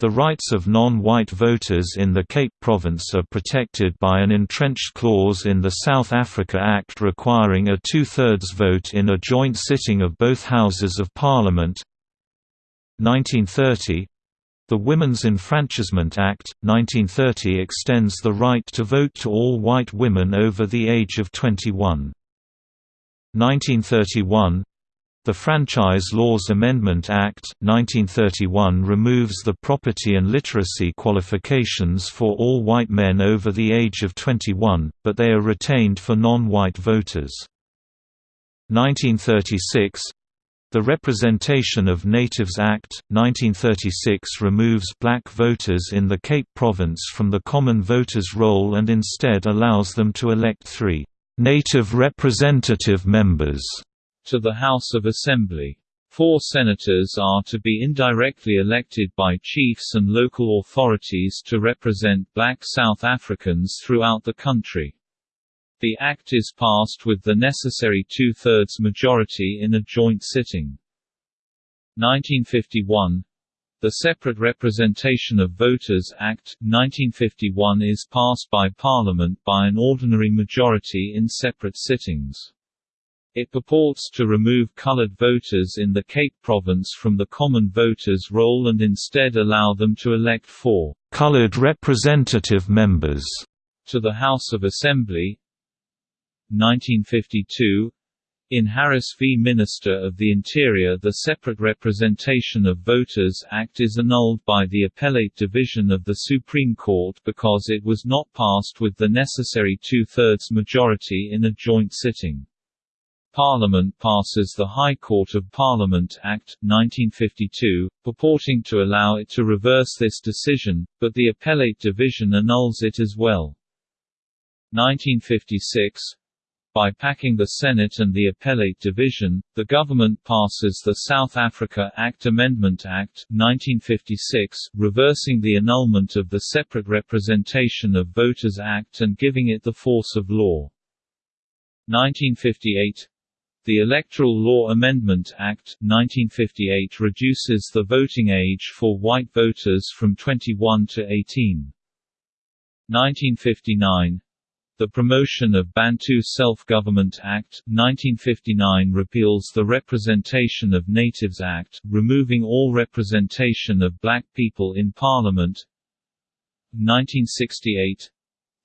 The rights of non-white voters in the Cape Province are protected by an entrenched clause in the South Africa Act requiring a two-thirds vote in a joint sitting of both Houses of Parliament. 1930 the Women's Enfranchisement Act, 1930 extends the right to vote to all white women over the age of 21. 1931 the Franchise Laws Amendment Act, 1931 removes the property and literacy qualifications for all white men over the age of 21, but they are retained for non-white voters. 1936 the Representation of Natives Act, 1936 removes black voters in the Cape Province from the common voters' roll and instead allows them to elect three «native representative members» to the House of Assembly. Four senators are to be indirectly elected by chiefs and local authorities to represent black South Africans throughout the country. The Act is passed with the necessary two-thirds majority in a joint sitting. 1951 the Separate Representation of Voters Act, 1951 is passed by Parliament by an ordinary majority in separate sittings. It purports to remove coloured voters in the Cape Province from the common voters' roll and instead allow them to elect four coloured representative members to the House of Assembly, 1952 in Harris v. Minister of the Interior the Separate Representation of Voters Act is annulled by the Appellate Division of the Supreme Court because it was not passed with the necessary two-thirds majority in a joint sitting. Parliament passes the High Court of Parliament Act, 1952, purporting to allow it to reverse this decision, but the Appellate Division annuls it as well. 1956 by packing the Senate and the Appellate Division, the government passes the South Africa Act Amendment Act 1956, reversing the annulment of the Separate Representation of Voters Act and giving it the force of law. 1958 the Electoral Law Amendment Act, 1958 reduces the voting age for white voters from 21 to 18. 1959 the Promotion of Bantu Self-Government Act, 1959 repeals the Representation of Natives Act, removing all representation of black people in Parliament. 1968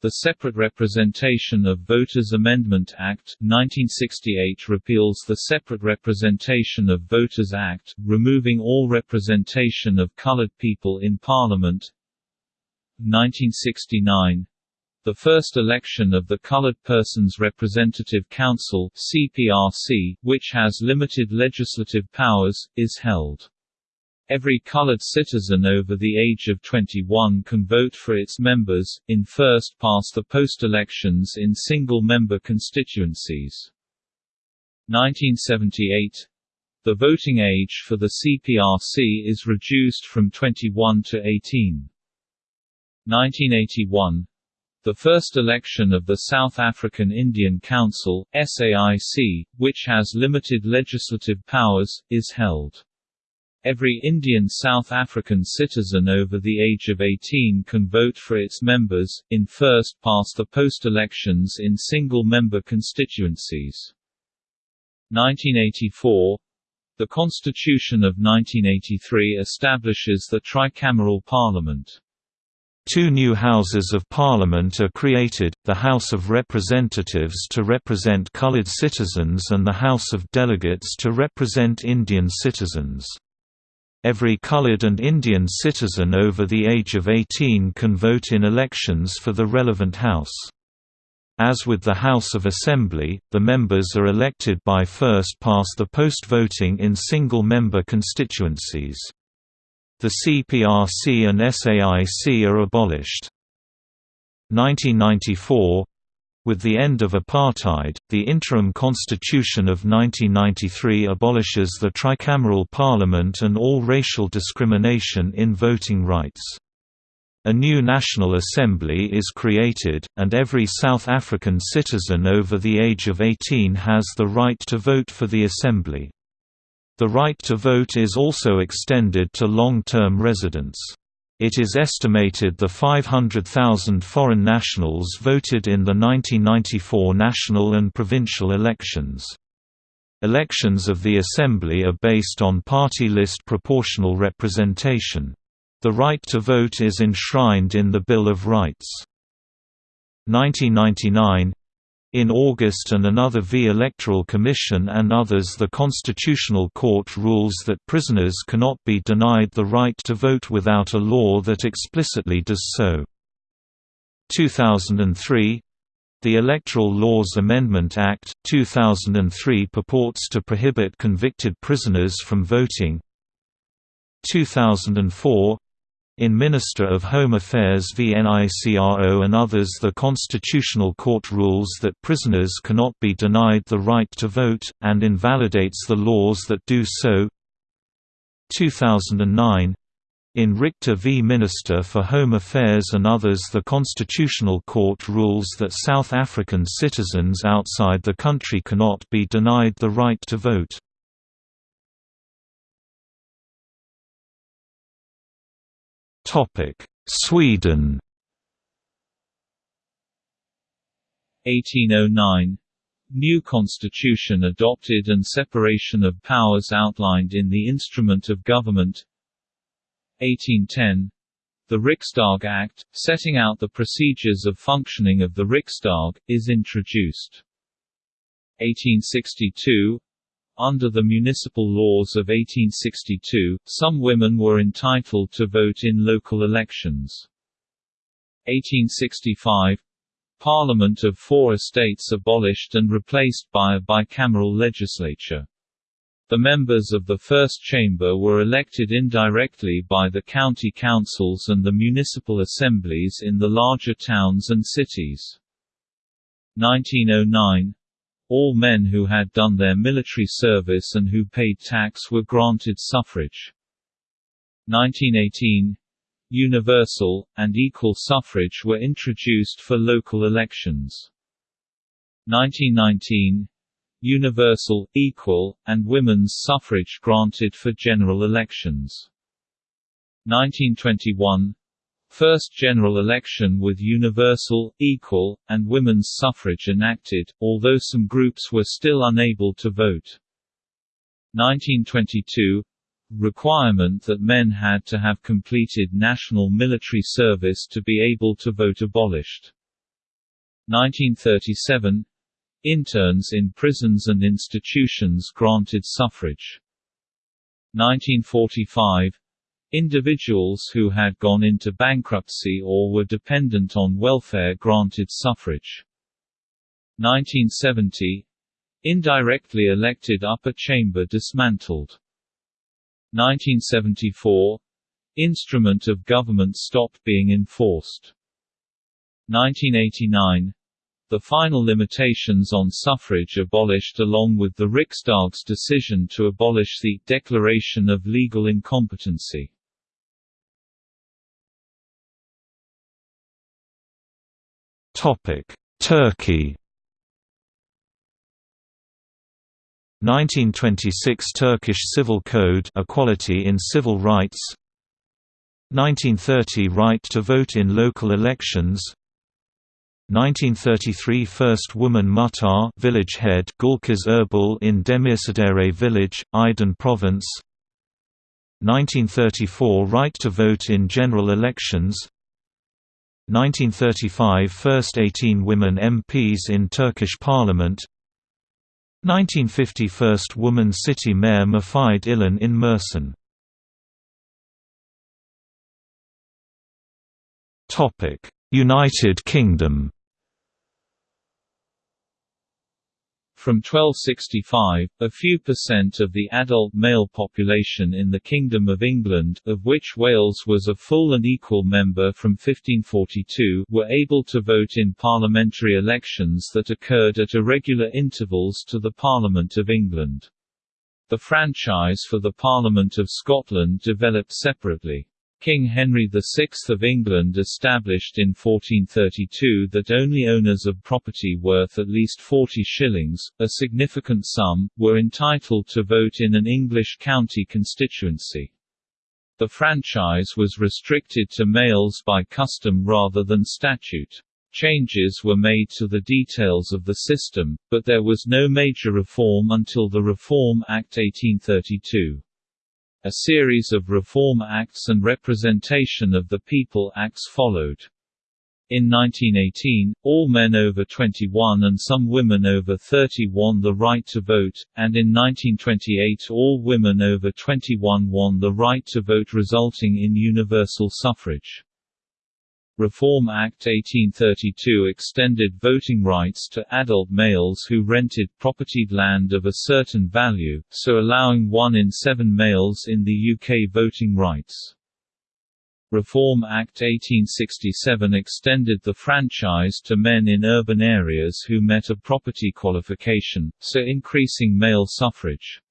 the Separate Representation of Voters Amendment Act, 1968 repeals the Separate Representation of Voters Act, removing all representation of colored people in Parliament. 1969 the first election of the Colored Persons Representative Council (CPRC), which has limited legislative powers, is held. Every colored citizen over the age of 21 can vote for its members, in first-past-the-post elections in single-member constituencies. 1978 the voting age for the CPRC is reduced from 21 to 18. 1981 the first election of the South African Indian Council SAIC, which has limited legislative powers, is held. Every Indian South African citizen over the age of 18 can vote for its members, in first-past-the-post elections in single-member constituencies. 1984 the Constitution of 1983 establishes the tricameral parliament. Two new Houses of Parliament are created, the House of Representatives to represent coloured citizens and the House of Delegates to represent Indian citizens. Every coloured and Indian citizen over the age of 18 can vote in elections for the relevant House. As with the House of Assembly, the members are elected by first-past-the-post voting in single-member constituencies. The CPRC and SAIC are abolished. 1994 with the end of apartheid, the interim constitution of 1993 abolishes the tricameral parliament and all racial discrimination in voting rights. A new National Assembly is created, and every South African citizen over the age of 18 has the right to vote for the Assembly. The right to vote is also extended to long-term residents. It is estimated the 500,000 foreign nationals voted in the 1994 national and provincial elections. Elections of the Assembly are based on party list proportional representation. The right to vote is enshrined in the Bill of Rights. 1999 in August and another V Electoral Commission and others the Constitutional Court rules that prisoners cannot be denied the right to vote without a law that explicitly does so. 2003 the Electoral Laws Amendment Act, 2003 purports to prohibit convicted prisoners from voting. 2004 in Minister of Home Affairs v NICRO and others the Constitutional Court rules that prisoners cannot be denied the right to vote, and invalidates the laws that do so 2009 in Richter v Minister for Home Affairs and others the Constitutional Court rules that South African citizens outside the country cannot be denied the right to vote. Topic: Sweden. 1809 New constitution adopted and separation of powers outlined in the Instrument of Government 1810 The Riksdag Act, setting out the procedures of functioning of the Riksdag, is introduced. 1862 under the municipal laws of 1862, some women were entitled to vote in local elections. 1865 Parliament of four estates abolished and replaced by a bicameral legislature. The members of the First Chamber were elected indirectly by the county councils and the municipal assemblies in the larger towns and cities. 1909 all men who had done their military service and who paid tax were granted suffrage. 1918 Universal, and equal suffrage were introduced for local elections. 1919 Universal, equal, and women's suffrage granted for general elections. 1921 First general election with universal, equal, and women's suffrage enacted, although some groups were still unable to vote. 1922 requirement that men had to have completed national military service to be able to vote abolished. 1937 Interns in prisons and institutions granted suffrage. 1945 Individuals who had gone into bankruptcy or were dependent on welfare granted suffrage. 1970 Indirectly elected upper chamber dismantled. 1974 Instrument of government stopped being enforced. 1989 the final limitations on suffrage abolished along with the Riksdag's decision to abolish the «declaration of legal incompetency». Turkey. 1926 Turkish Civil Code Equality in Civil Rights. 1930 Right to vote in local elections. 1933 First woman muhtar village head Gulkız Erbul in Demircidere village, Aydın province. 1934 Right to vote in general elections 1935 First 18 women MPs in Turkish parliament. 1950 First woman city mayor Mufide İlhan in Mersin. United Kingdom From 1265, a few percent of the adult male population in the Kingdom of England, of which Wales was a full and equal member from 1542, were able to vote in parliamentary elections that occurred at irregular intervals to the Parliament of England. The franchise for the Parliament of Scotland developed separately. King Henry VI of England established in 1432 that only owners of property worth at least 40 shillings, a significant sum, were entitled to vote in an English county constituency. The franchise was restricted to males by custom rather than statute. Changes were made to the details of the system, but there was no major reform until the Reform Act 1832. A series of Reform Acts and Representation of the People Acts followed. In 1918, all men over 21 and some women over 30 won the right to vote, and in 1928 all women over 21 won the right to vote resulting in universal suffrage. Reform Act 1832 extended voting rights to adult males who rented propertied land of a certain value, so allowing one in seven males in the UK voting rights. Reform Act 1867 extended the franchise to men in urban areas who met a property qualification, so increasing male suffrage.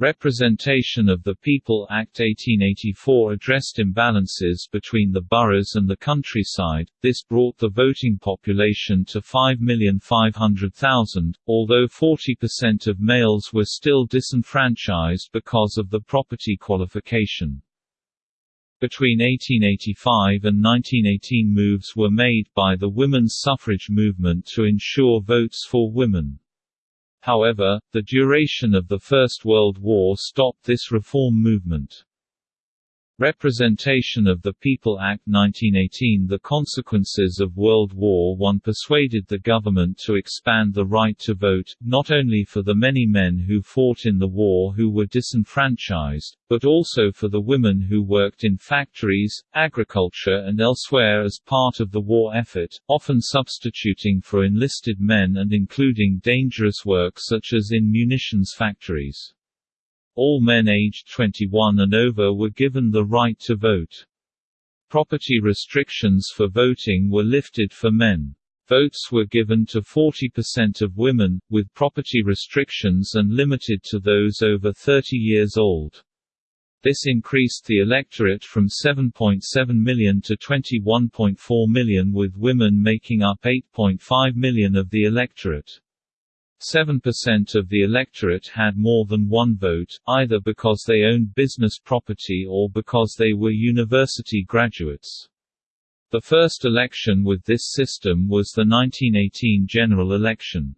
Representation of the People Act 1884 addressed imbalances between the boroughs and the countryside, this brought the voting population to 5,500,000, although 40% of males were still disenfranchised because of the property qualification. Between 1885 and 1918 moves were made by the women's suffrage movement to ensure votes for women. However, the duration of the First World War stopped this reform movement. Representation of the People Act 1918 The consequences of World War I persuaded the government to expand the right to vote, not only for the many men who fought in the war who were disenfranchised, but also for the women who worked in factories, agriculture and elsewhere as part of the war effort, often substituting for enlisted men and including dangerous work such as in munitions factories. All men aged 21 and over were given the right to vote. Property restrictions for voting were lifted for men. Votes were given to 40% of women, with property restrictions and limited to those over 30 years old. This increased the electorate from 7.7 million to 21.4 million with women making up 8.5 million of the electorate. 7% of the electorate had more than one vote, either because they owned business property or because they were university graduates. The first election with this system was the 1918 general election.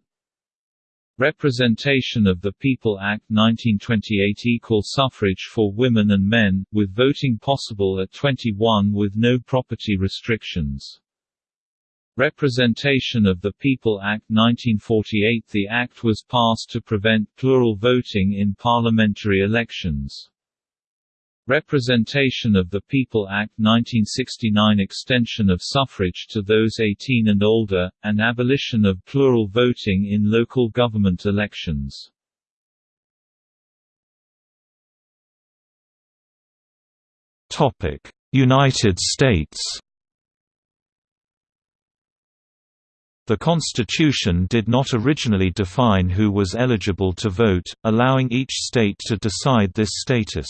Representation of the People Act 1928 Equal suffrage for women and men, with voting possible at 21 with no property restrictions. Representation of the People Act 1948 The act was passed to prevent plural voting in parliamentary elections. Representation of the People Act 1969 Extension of suffrage to those 18 and older, and abolition of plural voting in local government elections. United States The Constitution did not originally define who was eligible to vote, allowing each state to decide this status.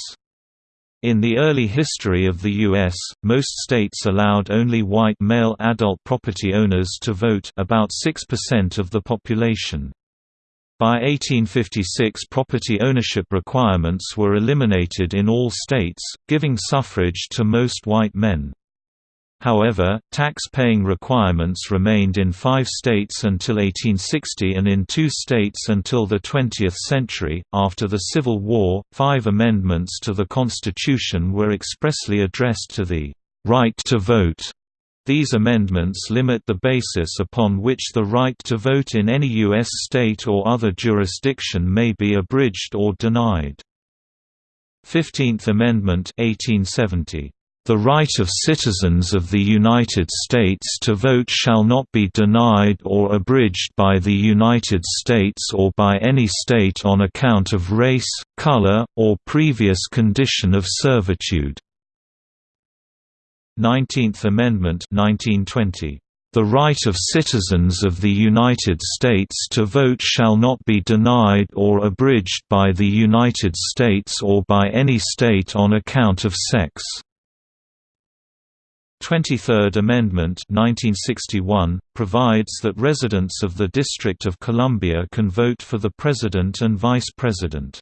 In the early history of the U.S., most states allowed only white male adult property owners to vote about 6% of the population. By 1856 property ownership requirements were eliminated in all states, giving suffrage to most white men. However, tax-paying requirements remained in five states until 1860 and in two states until the 20th century. After the Civil War, five amendments to the Constitution were expressly addressed to the right to vote. These amendments limit the basis upon which the right to vote in any U.S. state or other jurisdiction may be abridged or denied. 15th Amendment 1870 the right of citizens of the United States to vote shall not be denied or abridged by the United States or by any state on account of race, color, or previous condition of servitude. 19th Amendment 1920 the right of citizens of the United States to vote shall not be denied or abridged by the United States or by any state on account of sex. 23rd Amendment 1961, provides that residents of the District of Columbia can vote for the President and Vice President.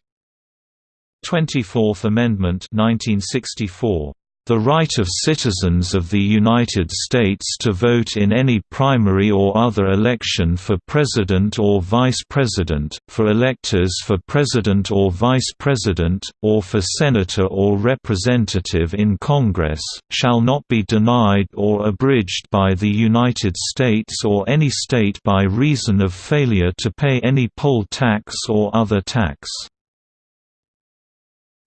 24th Amendment 1964, the right of citizens of the United States to vote in any primary or other election for President or Vice President, for electors for President or Vice President, or for Senator or Representative in Congress, shall not be denied or abridged by the United States or any state by reason of failure to pay any poll tax or other tax.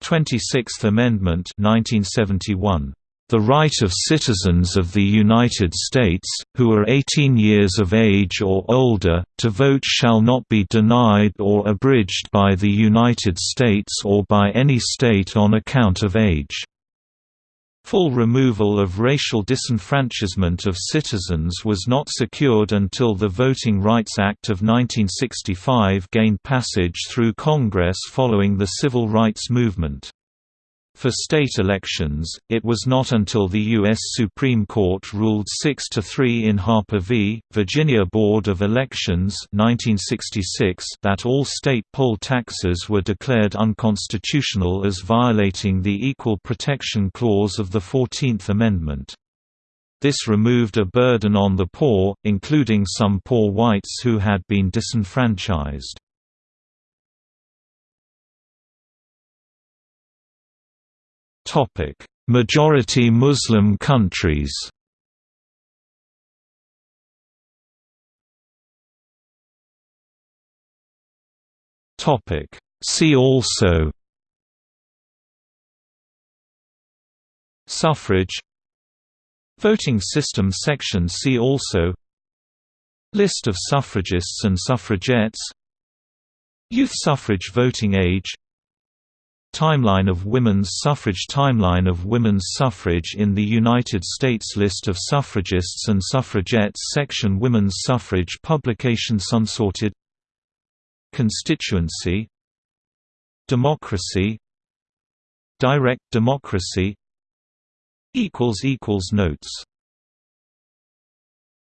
26th Amendment 1971 the right of citizens of the United States, who are 18 years of age or older, to vote shall not be denied or abridged by the United States or by any state on account of age. Full removal of racial disenfranchisement of citizens was not secured until the Voting Rights Act of 1965 gained passage through Congress following the Civil Rights Movement. For state elections, it was not until the U.S. Supreme Court ruled 6–3 in Harper v. Virginia Board of Elections 1966 that all state poll taxes were declared unconstitutional as violating the Equal Protection Clause of the Fourteenth Amendment. This removed a burden on the poor, including some poor whites who had been disenfranchised. Topic: Majority Muslim countries. Topic: See also Suffrage Voting system section See also List of suffragists and suffragettes Youth suffrage voting age Timeline of women's suffrage Timeline of women's suffrage in the United States List of suffragists and suffragettes Section Women's suffrage Publication Unsorted Constituency Democracy Direct democracy Notes